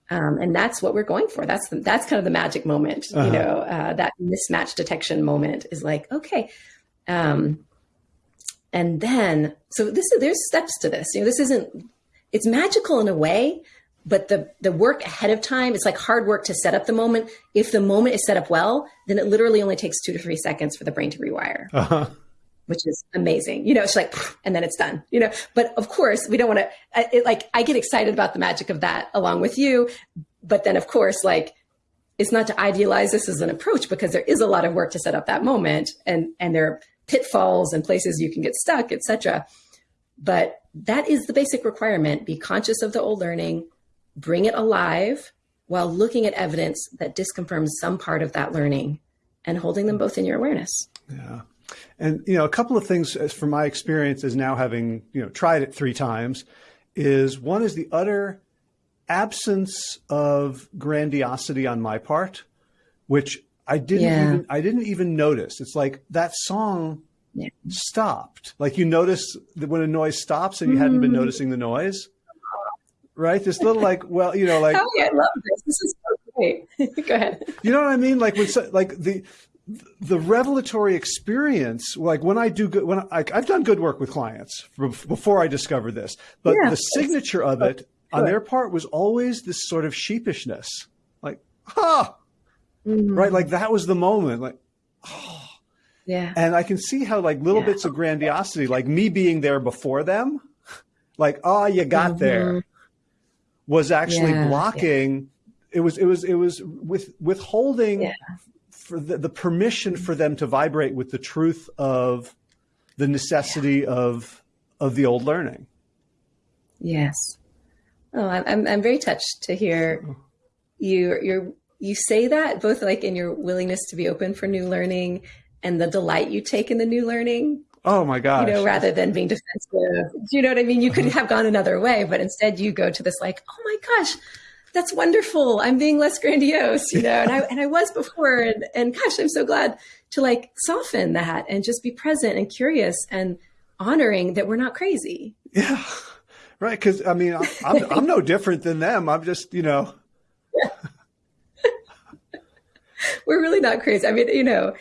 Um, and that's what we're going for. That's the, that's kind of the magic moment. Uh-huh. You know, uh, that mismatch detection moment is like, okay, um, and then so this is there's steps to this. You know, this isn't it's magical in a way, but the the work ahead of time it's like hard work to set up the moment if the moment is set up well then it literally only takes two to three seconds for the brain to rewire uh-huh. Which is amazing you know it's like and then it's done you know but of course we don't want to like i get excited about the magic of that along with you but then of course like it's not to idealize this as an approach because there is a lot of work to set up that moment and and there are pitfalls and places you can get stuck etc but that is the basic requirement. Be conscious of the old learning, bring it alive while looking at evidence that disconfirms some part of that learning and holding them both in your awareness. Yeah. And, you know, a couple of things from my experience as now having, you know, tried it three times is one is the utter absence of grandiosity on my part, which I didn't yeah. even, I didn't even notice. It's like that song yeah. stopped. Like you notice that when a noise stops and you mm. hadn't been mm. noticing the noise, right? This little like, well, you know, like. <laughs> Oh, yeah, I love this. This is so great. <laughs> Go ahead. You know what I mean? Like when, like the, the revelatory experience, like when I do good, when I, have done good work with clients before I discovered this, but yeah, the signature of it on their part was always this sort of sheepishness, like, ah, mm. right? Like that was the moment, like, oh, <sighs> yeah. And I can see how like little yeah. bits of grandiosity, like me being there before them, like, oh, you got mm-hmm. there, was actually yeah. blocking. It was, it was, it was with withholding. For the, the, permission for them to vibrate with the truth of the necessity of, of the old learning. Yes. Oh, I'm, I'm very touched to hear you, you're, you say that both like in your willingness to be open for new learning and the delight you take in the new learning. Oh my gosh. You know, rather than being defensive. Do you know what I mean? You could mm-hmm. have gone another way, but instead you go to this like, oh my gosh, that's wonderful. I'm being less grandiose, you know, and I <laughs> and I was before and, and gosh, I'm so glad to like soften that and just be present and curious and honoring that we're not crazy. Yeah. Right. Cause I mean, I'm, I'm <laughs> no different than them. I'm just, you know, yeah. <laughs> we're really not crazy. I mean, you know,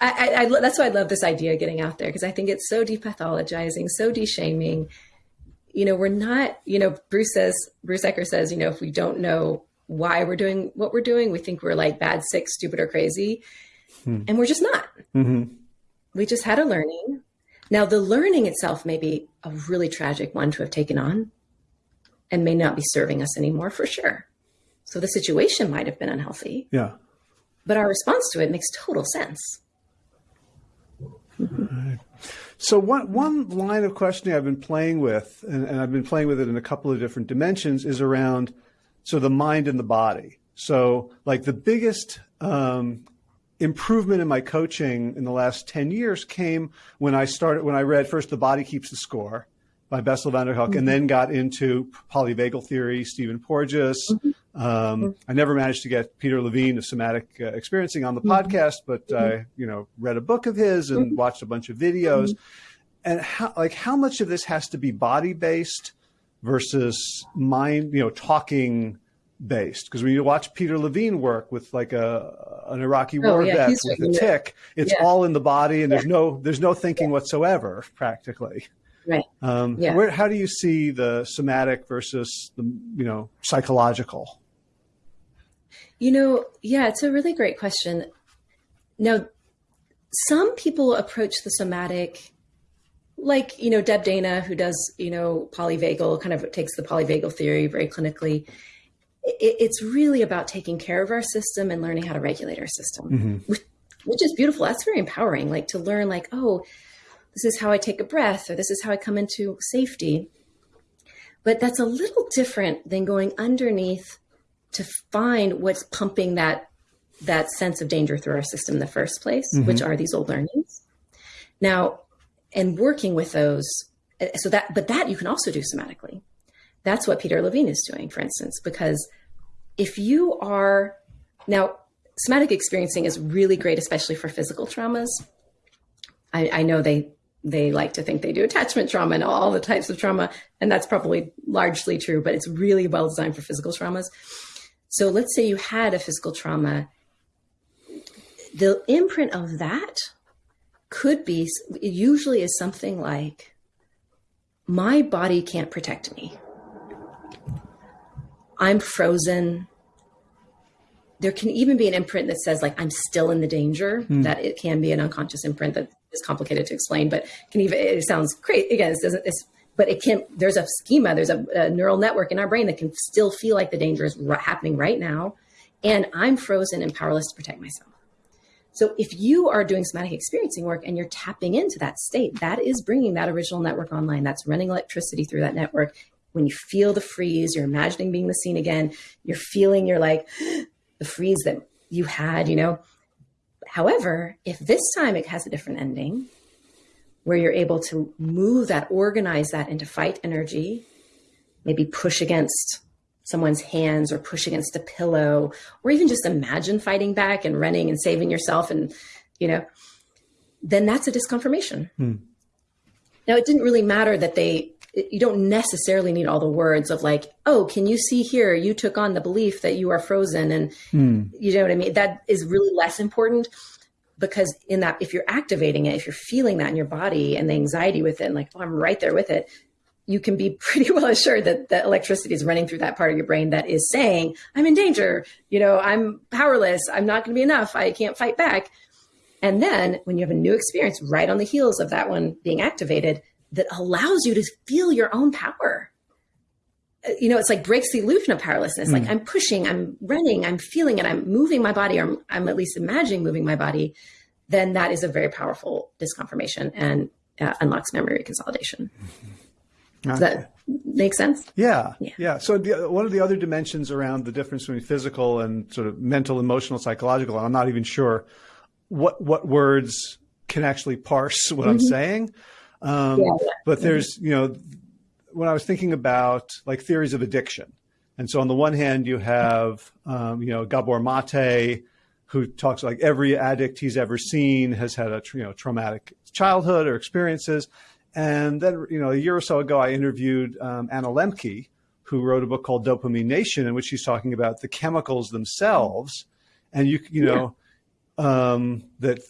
I, I, I, that's why I love this idea of getting out there because I think it's so depathologizing, so de-shaming. You know, we're not. You know, Bruce says, Bruce Ecker says, you know, if we don't know why we're doing what we're doing, we think we're like bad, sick, stupid, or crazy, hmm. and we're just not. Mm-hmm. We just had a learning. Now, the learning itself may be a really tragic one to have taken on, and may not be serving us anymore for sure. So the situation might have been unhealthy. Yeah. But our response to it makes total sense. So one one line of questioning I've been playing with, and, and, I've been playing with it in a couple of different dimensions, is around so the mind and the body. So like the biggest um, improvement in my coaching in the last ten years came when I started when I read first "The Body Keeps the Score" by Bessel van der Kolk, mm-hmm. and then got into polyvagal theory, Stephen Porges, mm-hmm. Um, I never managed to get Peter Levine of Somatic uh, Experiencing on the mm-hmm. podcast, but mm-hmm. I, you know, read a book of his and mm-hmm. watched a bunch of videos. And how, like, how much of this has to be body based versus mind, you know, talking based? Because when you watch Peter Levine work with like a an Iraqi oh, war yeah, vet with a tick, it's yeah. all in the body, and yeah. there's no there's no thinking whatsoever, practically. Right. Um, yeah. Where, how do you see the somatic versus the you know psychological? You know, yeah, it's a really great question. Now, some people approach the somatic like you know Deb Dana, who does you know polyvagal, kind of takes the polyvagal theory very clinically. It, it's really about taking care of our system and learning how to regulate our system, mm-hmm. which, which is beautiful. That's very empowering. Like to learn, like oh, this is how I take a breath, or this is how I come into safety. But that's a little different than going underneath to find what's pumping that that sense of danger through our system in the first place, mm-hmm. which are these old learnings. Now, and working with those, so that, but that you can also do somatically. That's what Peter Levine is doing, for instance, because if you are now somatic experiencing is really great, especially for physical traumas. I, I know they they like to think they do attachment trauma and all the types of trauma, and that's probably largely true, but it's really well designed for physical traumas. So let's say you had a physical trauma. The imprint of that could be, it usually is something like, my body can't protect me. I'm frozen. There can even be an imprint that says, like, I'm still in the danger, mm. that it can be an unconscious imprint that is complicated to explain, but can even, it sounds great. Again, it doesn't, it's, but it can't. there's a schema there's a, a, neural network in our brain that can still feel like the danger is happening right now and i'm frozen and powerless to protect myself so if you are doing somatic experiencing work and you're tapping into that state that is bringing that original network online that's running electricity through that network when you feel the freeze you're imagining being the scene again you're feeling you're like <gasps> the freeze that you had you know however if this time it has a different ending where you're able to move that, organize that into fight energy, maybe push against someone's hands or push against a pillow, or even just imagine fighting back and running and saving yourself and, you know, then that's a disconfirmation. Hmm. Now, it didn't really matter that they, you don't necessarily need all the words of like, oh, can you see here? You took on the belief that you are frozen. And hmm. you know what I mean? That is really less important because in that if you're activating it if you're feeling that in your body and the anxiety with it and like oh i'm right there with it you can be <laughs> pretty well assured that the electricity is running through that part of your brain that is saying i'm in danger you know i'm powerless i'm not going to be enough i can't fight back and then when you have a new experience right on the heels of that one being activated that allows you to feel your own power you know, it's like breaks the illusion of powerlessness. Mm. Like I'm pushing, I'm running, I'm feeling it, I'm moving my body, or I'm, I'm, at least imagining moving my body. Then that is a very powerful disconfirmation and uh, unlocks memory consolidation. Mm-hmm. Does that make sense? Yeah, yeah. yeah. So the, one of the other dimensions around the difference between physical and sort of mental, emotional, psychological, I'm not even sure what what words can actually parse what mm-hmm. I'm saying. Um, yeah, yeah. But there's, you know, when I was thinking about like theories of addiction, and so on the one hand you have um, you know Gabor Mate, who talks like every addict he's ever seen has had a you know traumatic childhood or experiences, and then you know a year or so ago I interviewed um, Anna Lembke, who wrote a book called Dopamine Nation, in which she's talking about the chemicals themselves, and you you know. Yeah. Um, that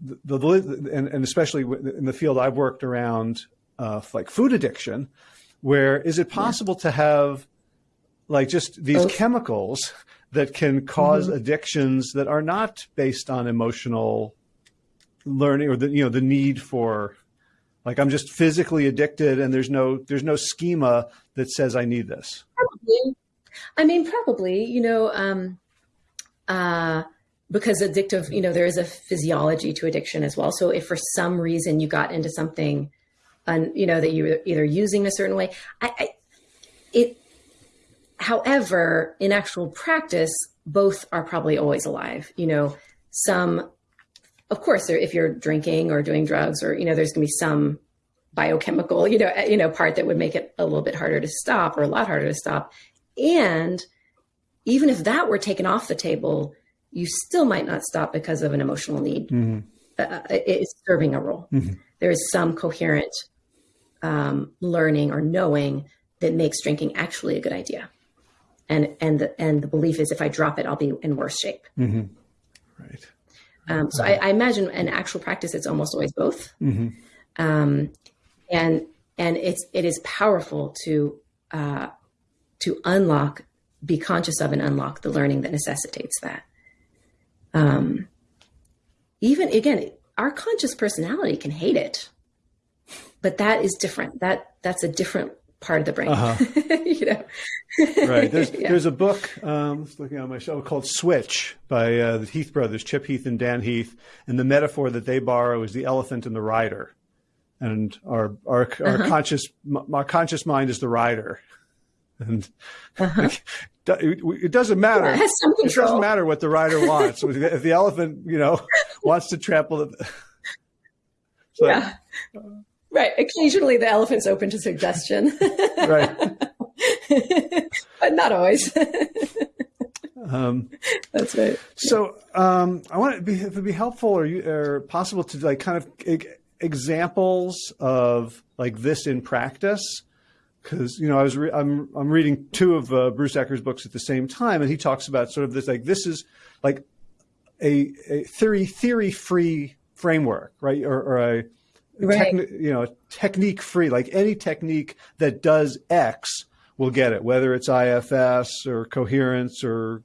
the, the, and, and, especially in the field I've worked around uh, like food addiction, where is it possible yeah. to have like just these oh. chemicals that can cause mm-hmm. addictions that are not based on emotional learning or the you know the need for like I'm just physically addicted and there's no there's no schema that says I need this. Probably. I mean, probably, you know, um, uh, because addictive, you know, there is a physiology to addiction as well. So if for some reason you got into something and you know that you were either using a certain way. I, I, it, however, in actual practice, both are probably always alive. You know, some, of course, if you're drinking or doing drugs, or you know, there's to be some biochemical, you know, you know, part that would make it a little bit harder to stop or a lot harder to stop. And even if that were taken off the table, you still might not stop because of an emotional need. Mm-hmm. Uh, it's serving a role. Mm-hmm. There is some coherent um, learning or knowing that makes drinking actually a good idea. And and the and the belief is if I drop it, I'll be in worse shape. Mm-hmm. Right. Um, so I, I, imagine in actual practice, it's almost always both. Mm-hmm. Um, and and it's it is powerful to uh, to unlock, be conscious of, and unlock the learning that necessitates that. Um, even again, our conscious personality can hate it but that is different. That that's a different part of the brain. Uh-huh. <laughs> you know, right? There's <laughs> yeah. there's a book um, looking on my shelf called Switch by uh, the Heath brothers, Chip Heath and Dan Heath, and the metaphor that they borrow is the elephant and the rider, and our our, our uh-huh. conscious our conscious mind is the rider, and uh-huh. <laughs> it, doesn't matter. Yeah, it, it doesn't matter what the rider wants. if the elephant, you know, <laughs> wants to trample it. So, <laughs> yeah. Right. Occasionally the elephant's open to suggestion. <laughs> right. but not always. um, That's right. So um, I want to be, if it'd be helpful or, you, or possible to like kind of examples of like this in practice because you know I was re- I'm I'm reading two of uh, Bruce Ecker's books at the same time, and he talks about sort of this like this is like a, a theory theory free framework, right? Or, or a right. You know technique free, like any technique that does X will get it, whether it's IFS or coherence or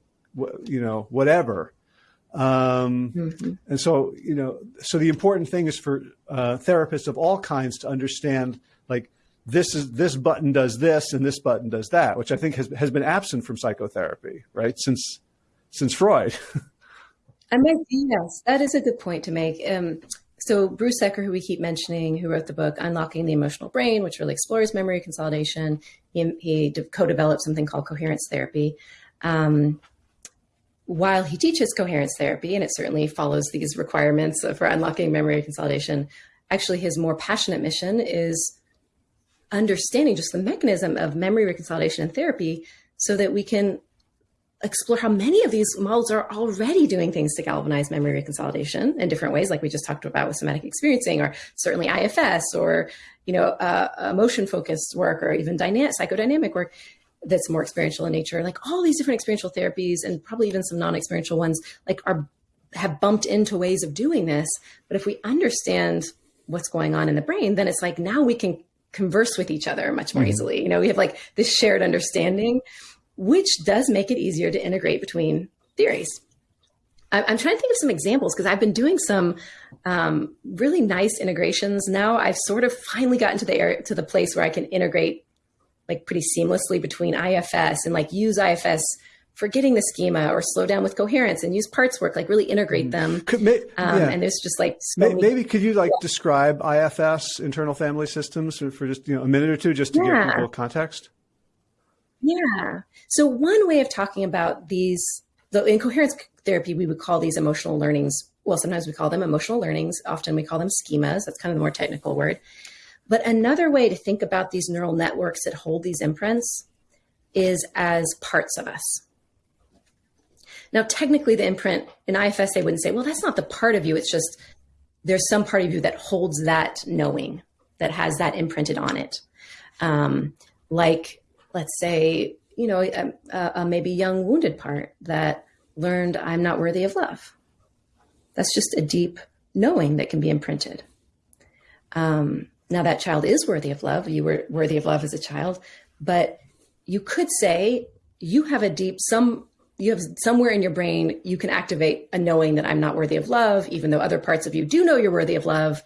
you know whatever. Um, mm-hmm. And so you know, so the important thing is for uh, therapists of all kinds to understand like this is this button does this and this button does that, which I think has has been absent from psychotherapy, right? Since since Freud. I mean, yes, that is a good point to make. Um, so Bruce Ecker, who we keep mentioning, who wrote the book Unlocking the Emotional Brain, which really explores memory consolidation, he, he co-developed something called coherence therapy. Um, while he teaches coherence therapy, and it certainly follows these requirements for unlocking memory consolidation, actually his more passionate mission is understanding just the mechanism of memory reconsolidation and therapy so that we can explore how many of these models are already doing things to galvanize memory reconsolidation in different ways, like we just talked about with somatic experiencing, or certainly IFS, or you know, uh, emotion focused work, or even dynamic psychodynamic work that's more experiential in nature. Like all these different experiential therapies, and probably even some non-experiential ones, like are have bumped into ways of doing this. But if we understand what's going on in the brain, then it's like now we can converse with each other much more mm -hmm. easily. You know, we have like this shared understanding, which does make it easier to integrate between theories. I'm trying to think of some examples because I've been doing some um, really nice integrations. Now I've sort of finally gotten to the area, to the place where I can integrate like pretty seamlessly between IFS and like use IFS for getting the schema or slow down with coherence and use parts work, like really integrate mm. them. Could, may, um, yeah. And there's just like so maybe, maybe, could you like yeah. describe IFS internal family systems for just you know a minute or two just to yeah. give people context? Yeah. So one way of talking about these, though in coherence therapy, we would call these emotional learnings. Well, sometimes we call them emotional learnings. Often we call them schemas. That's kind of the more technical word. But another way to think about these neural networks that hold these imprints is as parts of us. Now, technically, the imprint in IFS, they wouldn't say, well, that's not the part of you. It's just there's some part of you that holds that knowing, that has that imprinted on it. Um, like, let's say, you know, a, a maybe young wounded part that learned I'm not worthy of love. That's just a deep knowing that can be imprinted. Um, now, that child is worthy of love. You were worthy of love as a child, but you could say you have a deep, some you have somewhere in your brain, you can activate a knowing that I'm not worthy of love, even though other parts of you do know you're worthy of love.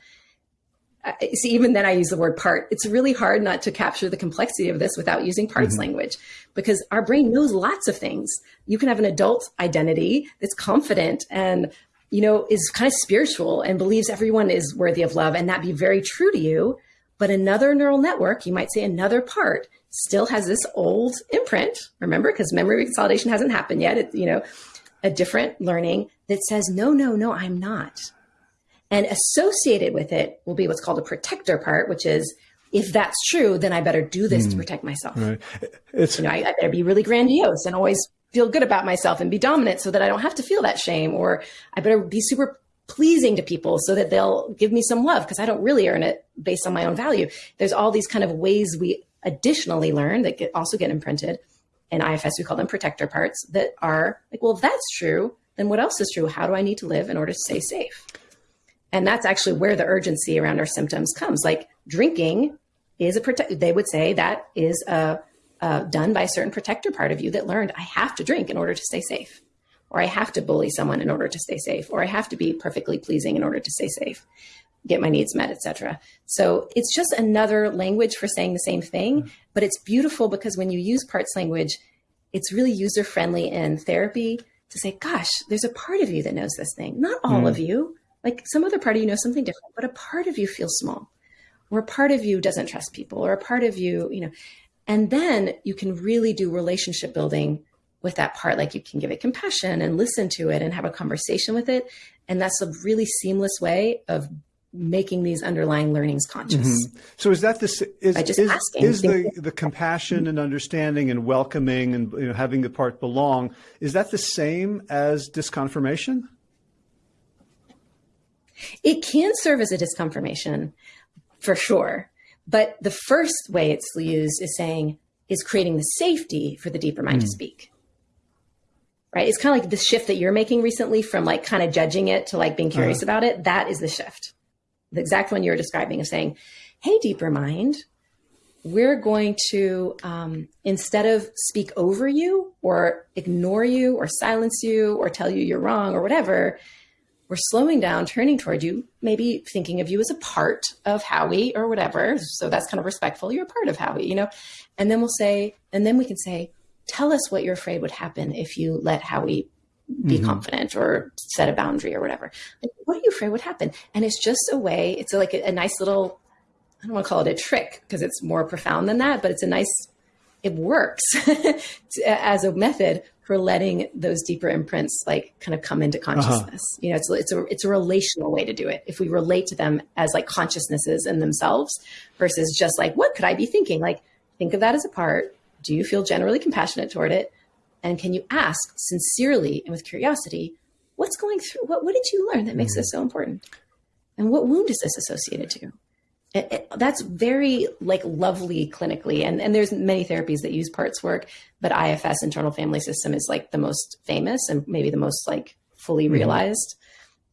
See, even then I use the word part. It's really hard not to capture the complexity of this without using parts mm -hmm. language because our brain knows lots of things. You can have an adult identity that's confident and, you know, is kind of spiritual and believes everyone is worthy of love and that be very true to you. But another neural network, you might say another part still has this old imprint, remember, because memory consolidation hasn't happened yet. It's, you know, a different learning that says, no, no, no, I'm not. And associated with it will be what's called a protector part, which is, if that's true, then I better do this mm, to hmm. protect myself. Right. It's, you know, I, I better be really grandiose and always feel good about myself and be dominant so that I don't have to feel that shame, or I better be super pleasing to people so that they'll give me some love because I don't really earn it based on my own value. There's all these kind of ways we additionally learn that get, also get imprinted in IFS, we call them protector parts that are like, well, if that's true, then what else is true? How do I need to live in order to stay safe? And that's actually where the urgency around our symptoms comes. Like drinking is a protect. They would say that is a, a done by a certain protector part of you that learned I have to drink in order to stay safe, or I have to bully someone in order to stay safe, or I have to be perfectly pleasing in order to stay safe. Get my needs met, etc. So it's just another language for saying the same thing, but it's beautiful because when you use parts language, it's really user friendly in therapy to say, gosh, there's a part of you that knows this thing. Not all mm. of you. Like some other part of you knows something different, but a part of you feels small. Or a part of you doesn't trust people, or a part of you, you know. And then you can really do relationship building with that part. Like you can give it compassion and listen to it and have a conversation with it. And that's a really seamless way of making these underlying learnings conscious. Mm-hmm. So is that the is, is, is the, the compassion and understanding and welcoming and you know, having the part belong, is that the same as disconfirmation? It can serve as a disconfirmation for sure. But the first way it's used is saying, is creating the safety for the deeper mind mm. to speak. Right? It's kind of like the shift that you're making recently from like kind of judging it to like being curious uh-huh. about it. That is the shift the exact one you were describing is saying, hey, deeper mind, we're going to, um, instead of speak over you or ignore you or silence you or tell you you're wrong or whatever, we're slowing down, turning toward you, maybe thinking of you as a part of Howie or whatever. So that's kind of respectful. You're a part of Howie, you know? And then we'll say, and then we can say, tell us what you're afraid would happen if you let Howie be mm-hmm. confident or set a boundary or whatever. Like, what are you afraid would happen? And it's just a way, it's like a, a nice little, I don't want to call it a trick because it's more profound than that, but it's a nice, it works <laughs> as a method for letting those deeper imprints like kind of come into uh-huh. consciousness. Uh-huh. You know, it's, it's a, it's a relational way to do it. If we relate to them as like consciousnesses in themselves versus just like, what could I be thinking? Like, think of that as a part. Do you feel generally compassionate toward it? And can you ask sincerely and with curiosity, what's going through? What, what did you learn that makes mm-hmm. this so important? And what wound is this associated to? It, it, that's very like lovely clinically. And, and there's many therapies that use parts work, but IFS internal family system is like the most famous and maybe the most like fully mm-hmm. realized.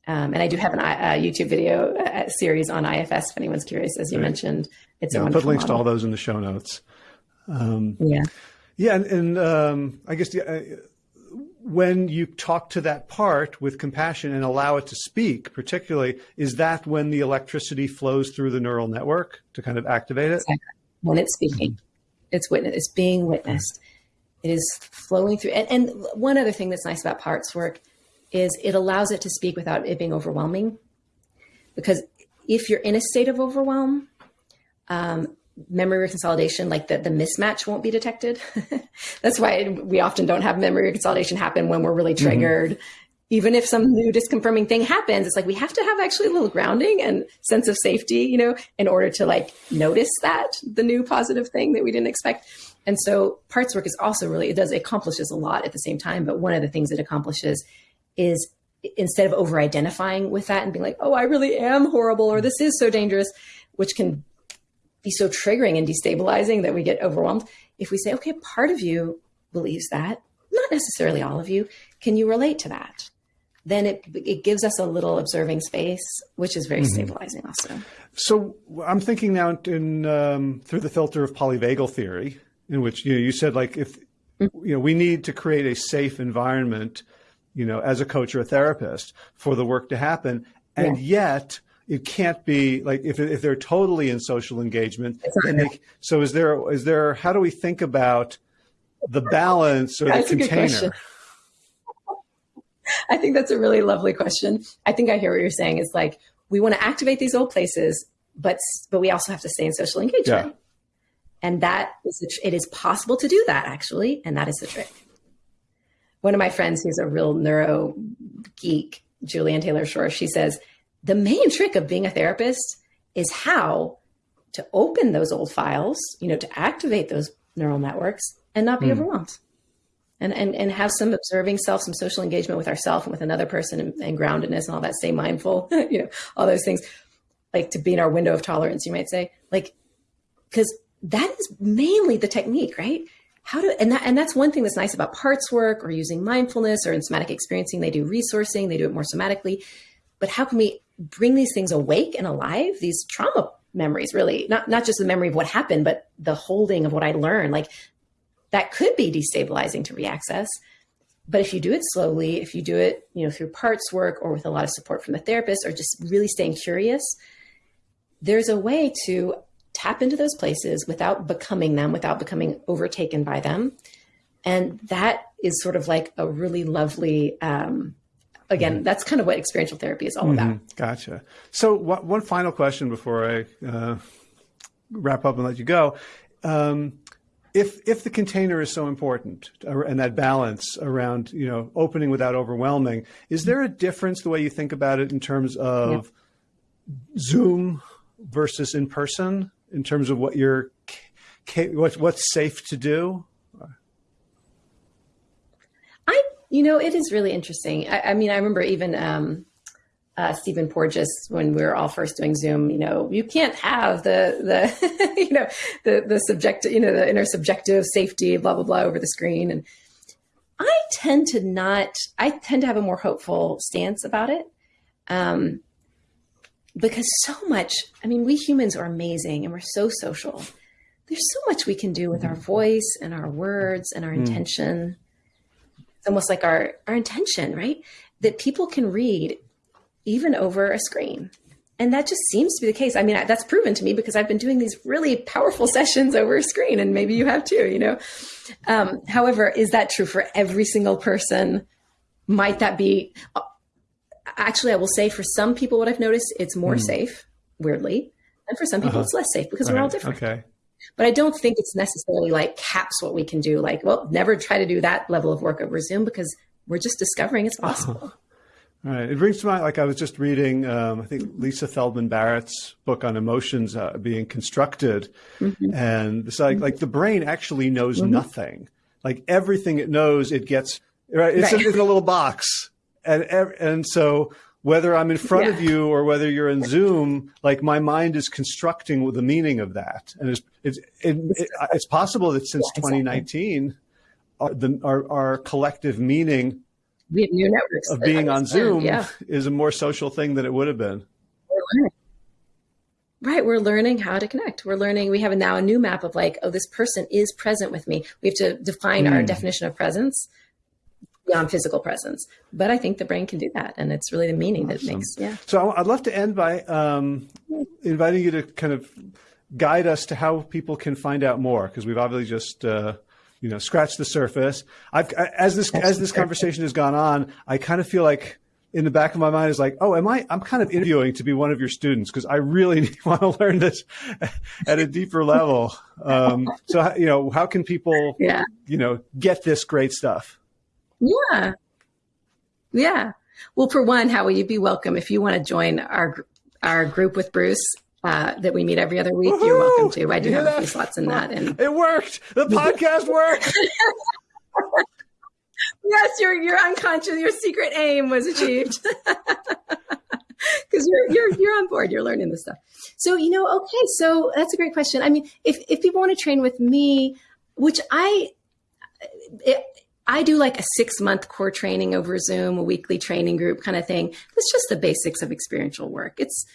Um, and I do have an, a YouTube video a series on IFS if anyone's curious, as you right. mentioned. It's yeah, I'll put links model. to all those in the show notes. Um, yeah. Yeah, and, and um, I guess the, uh, when you talk to that part with compassion and allow it to speak, particularly, is that when the electricity flows through the neural network to kind of activate it? Exactly. When it's speaking, mm-hmm. it's witness, it's being witnessed. It is flowing through. And, and one other thing that's nice about parts work is it allows it to speak without it being overwhelming. Because if you're in a state of overwhelm, um, memory reconsolidation, like the, the mismatch won't be detected. <laughs> That's why we often don't have memory reconsolidation happen when we're really mm-hmm. triggered. Mm-hmm. Even if some new disconfirming thing happens, it's like we have to have actually a little grounding and sense of safety, you know, in order to like notice that the new positive thing that we didn't expect. And so parts work is also really, it does, it accomplishes a lot at the same time. But one of the things it accomplishes is instead of over identifying with that and being like, oh, I really am horrible or this is so dangerous, which can be so triggering and destabilizing that we get overwhelmed. If we say, okay, part of you believes that, not necessarily all of you, can you relate to that? Then it, it gives us a little observing space, which is very mm-hmm. stabilizing also. So I'm thinking now in, um, through the filter of polyvagal theory, in which you know you said like if mm-hmm. you know we need to create a safe environment, you know, as a coach or a therapist for the work to happen, and yeah. yet it can't be like if, if they're totally in social engagement they, so is there is there how do we think about the balance or that's the container? i think that's a really lovely question. I think i hear what you're saying. It's like we want to activate these old places but but we also have to stay in social engagement. Yeah. and that is it is possible to do that actually and that is the trick. One of my friends who's a real neuro geek Julian taylor shore she says the main trick of being a therapist is how to open those old files, you know, to activate those neural networks and not be mm. overwhelmed. And, and, and have some observing self, some social engagement with ourselves and with another person and, and groundedness and all that, stay mindful, <laughs> you know, all those things, like to be in our window of tolerance, you might say, like, because that is mainly the technique, right? How to, and that, and that's one thing that's nice about parts work or using mindfulness or in somatic experiencing, they do resourcing, they do it more somatically. But how can we bring these things awake and alive, these trauma memories, really, not, not just the memory of what happened, but the holding of what I learned. Like that could be destabilizing to reaccess. But if you do it slowly, if you do it, you know, through parts work or with a lot of support from the therapist or just really staying curious, there's a way to tap into those places without becoming them, without becoming overtaken by them. And that is sort of like a really lovely, um, again, mm-hmm. that's kind of what experiential therapy is all mm-hmm. about. Gotcha. So, one final question before I uh, wrap up and let you go. Um, if if the container is so important and that balance around you know opening without overwhelming, is there a difference the way you think about it in terms of yeah. Zoom versus in person in terms of what you're what's what's safe to do? I you know it is really interesting. I, I mean I remember even. Um, uh, Stephen Porges when we were all first doing Zoom. You know, you can't have the the <laughs> you know the the subject you know the intersubjective safety blah blah blah over the screen. And I tend to not. I tend to have a more hopeful stance about it. Um, because so much, I mean, we humans are amazing and we're so social. There's so much we can do with our voice and our words and our mm. intention. It's almost like our, our intention, right? That people can read even over a screen. And that just seems to be the case. I mean, that's proven to me because I've been doing these really powerful <laughs> sessions over a screen, and maybe you have too, you know. Um, however, is that true for every single person? Might that be? Actually, I will say for some people, what I've noticed, it's more mm. safe, weirdly. And for some people, uh-huh. it's less safe because all we're all different. Okay. But I don't think it's necessarily like caps what we can do. Like, well, never try to do that level of work over Zoom because we're just discovering it's possible. <laughs> Right. It brings to mind, like I was just reading, um, I think Lisa Feldman Barrett's book on emotions uh, being constructed. Mm-hmm. And it's like, like the brain actually knows mm-hmm. nothing. Like everything it knows, it gets, right? It's, right. A, it's in a little box. And, and so whether I'm in front yeah. of you or whether you're in Zoom, like my mind is constructing the meaning of that. And it's, it's, it, it, it's possible that since yeah, exactly. 2019, our, the, our, our collective meaning we have new networks of being on Zoom yeah. is a more social thing than it would have been. We're right. We're learning how to connect. We're learning. We have now a new map of like, oh, this person is present with me. We have to define mm. our hmm. definition of presence beyond physical presence. But I think the brain can do that, and it's really the meaning awesome. that makes. Yeah. So I'd love to end by um, inviting you to kind of guide us to how people can find out more because we've obviously just. Uh, you know, scratched the surface. I've as this as this conversation has gone on, I kind of feel like in the back of my mind is like, oh, am I? I'm kind of interviewing to be one of your students because I really <laughs> want to learn this <laughs> at a deeper level. Um, so, you know, how can people, yeah. you know, get this great stuff? Yeah, yeah. Well, for one, how will you be welcome if you want to join our our group with Bruce? uh, that we meet every other week, you're welcome to. I do yeah. have a few slots in that. And it worked. The podcast worked. <laughs> yes, your your unconscious, your secret aim was achieved. <laughs> Because you're you're you're on board. You're learning this stuff. So you know, okay. So that's a great question. I mean, if if people want to train with me, which I. It, I do like a six month core training over Zoom, a weekly training group kind of thing. It's just the basics of experiential work. It's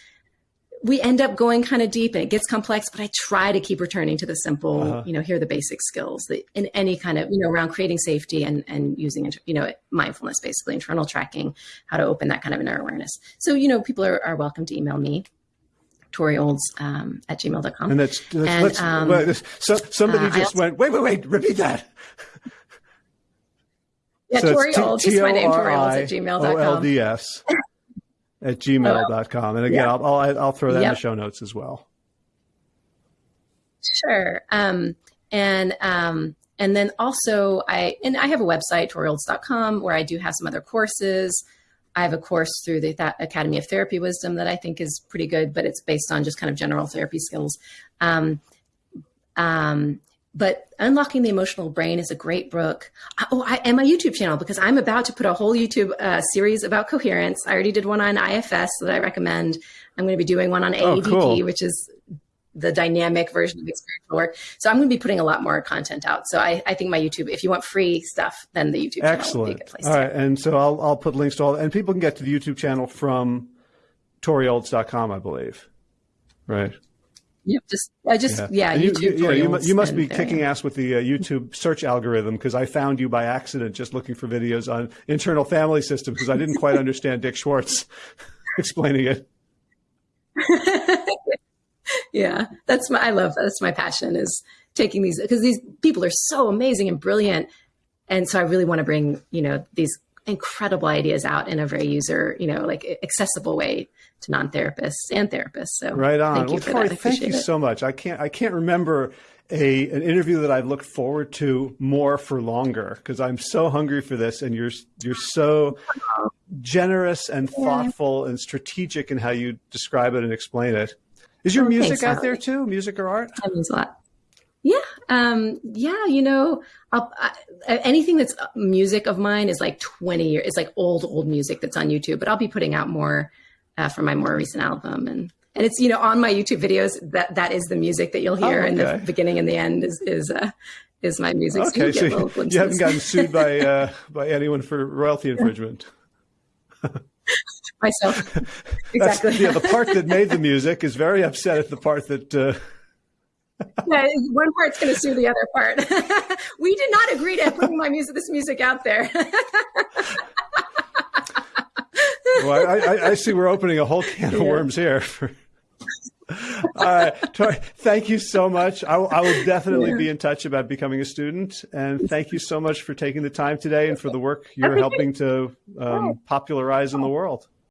we end up going kind of deep and it gets complex, but I try to keep returning to the simple, uh-huh. you know, here are the basic skills that in any kind of, you know, around creating safety and, and using, you know, mindfulness, basically internal tracking, how to open that kind of inner awareness. So, you know, people are, are welcome to email me. Tori Olds um, at gmail.com. And that's, that's and, um, so somebody uh, just also, went, wait, wait, wait, repeat that. <laughs> Yeah, so Tori Olds is my name, Tori Olds at gmail.com. O-L-D-S. at gmail.com. And again, yeah. I'll, I'll, I'll, throw that yep. in the show notes as well. Sure. Um, and, um, and then also I, and I have a website, toriolds.com, where I do have some other courses. I have a course through the Th- Academy of Therapy Wisdom that I think is pretty good, but it's based on just kind of general therapy skills. Um, um, but unlocking the emotional brain is a great book. Oh I, and my youtube channel because i'm about to put a whole youtube uh, series about coherence. I already did one on ifs that i recommend. I'm going to be doing one on AEDP oh, cool. which is the dynamic version of experiential work. So i'm going to be putting a lot more content out. So i, I think my youtube if you want free stuff then the youtube Excellent. channel would be a good place all right and so I'll, I'll put links to all and people can get to the youtube channel from toriolds.com i believe. Right Yep. Just I just yeah. yeah you, yeah, you, you must be kicking ass with the uh, YouTube search algorithm because I found you by accident just looking for videos on internal family systems because I didn't quite understand Dick Schwartz <laughs> explaining it. <laughs> yeah, that's my. I love that. That's my passion is taking these because these people are so amazing and brilliant, and so I really want to bring you know these incredible ideas out in a very user you know like accessible way to non-therapists and therapists. So right on. Thank well, you for Tori, that. thank you it. so much. I can't I can't remember a an interview that I've looked forward to more for longer because I'm so hungry for this, and you're you're so generous and thoughtful and strategic in how you describe it and explain it. Is your Oh, music thanks, out there too? Music or art? That means a lot. Yeah, um, yeah. You know, I, anything that's music of mine is like twenty years. It's like old, old music that's on YouTube. But I'll be putting out more uh, for my more recent album, and and it's you know on my YouTube videos that that is the music that you'll hear Oh, in the beginning and the end is is uh, is my music. Okay, so you, you haven't gotten sued by uh, by anyone for royalty infringement. myself <laughs> That's, exactly. yeah, the part that made the music is very upset at the part that. Yeah, one part's going to sue the other part. <laughs> we did not agree to putting my music, this music out there. <laughs> well, I, I, I see we're opening a whole can of Yeah. worms here. <laughs> All right, Tori, thank you so much. I, will- I will definitely Yeah. be in touch about becoming a student. And thank you so much for taking the time today and for the work you're helping to um, popularize in the world.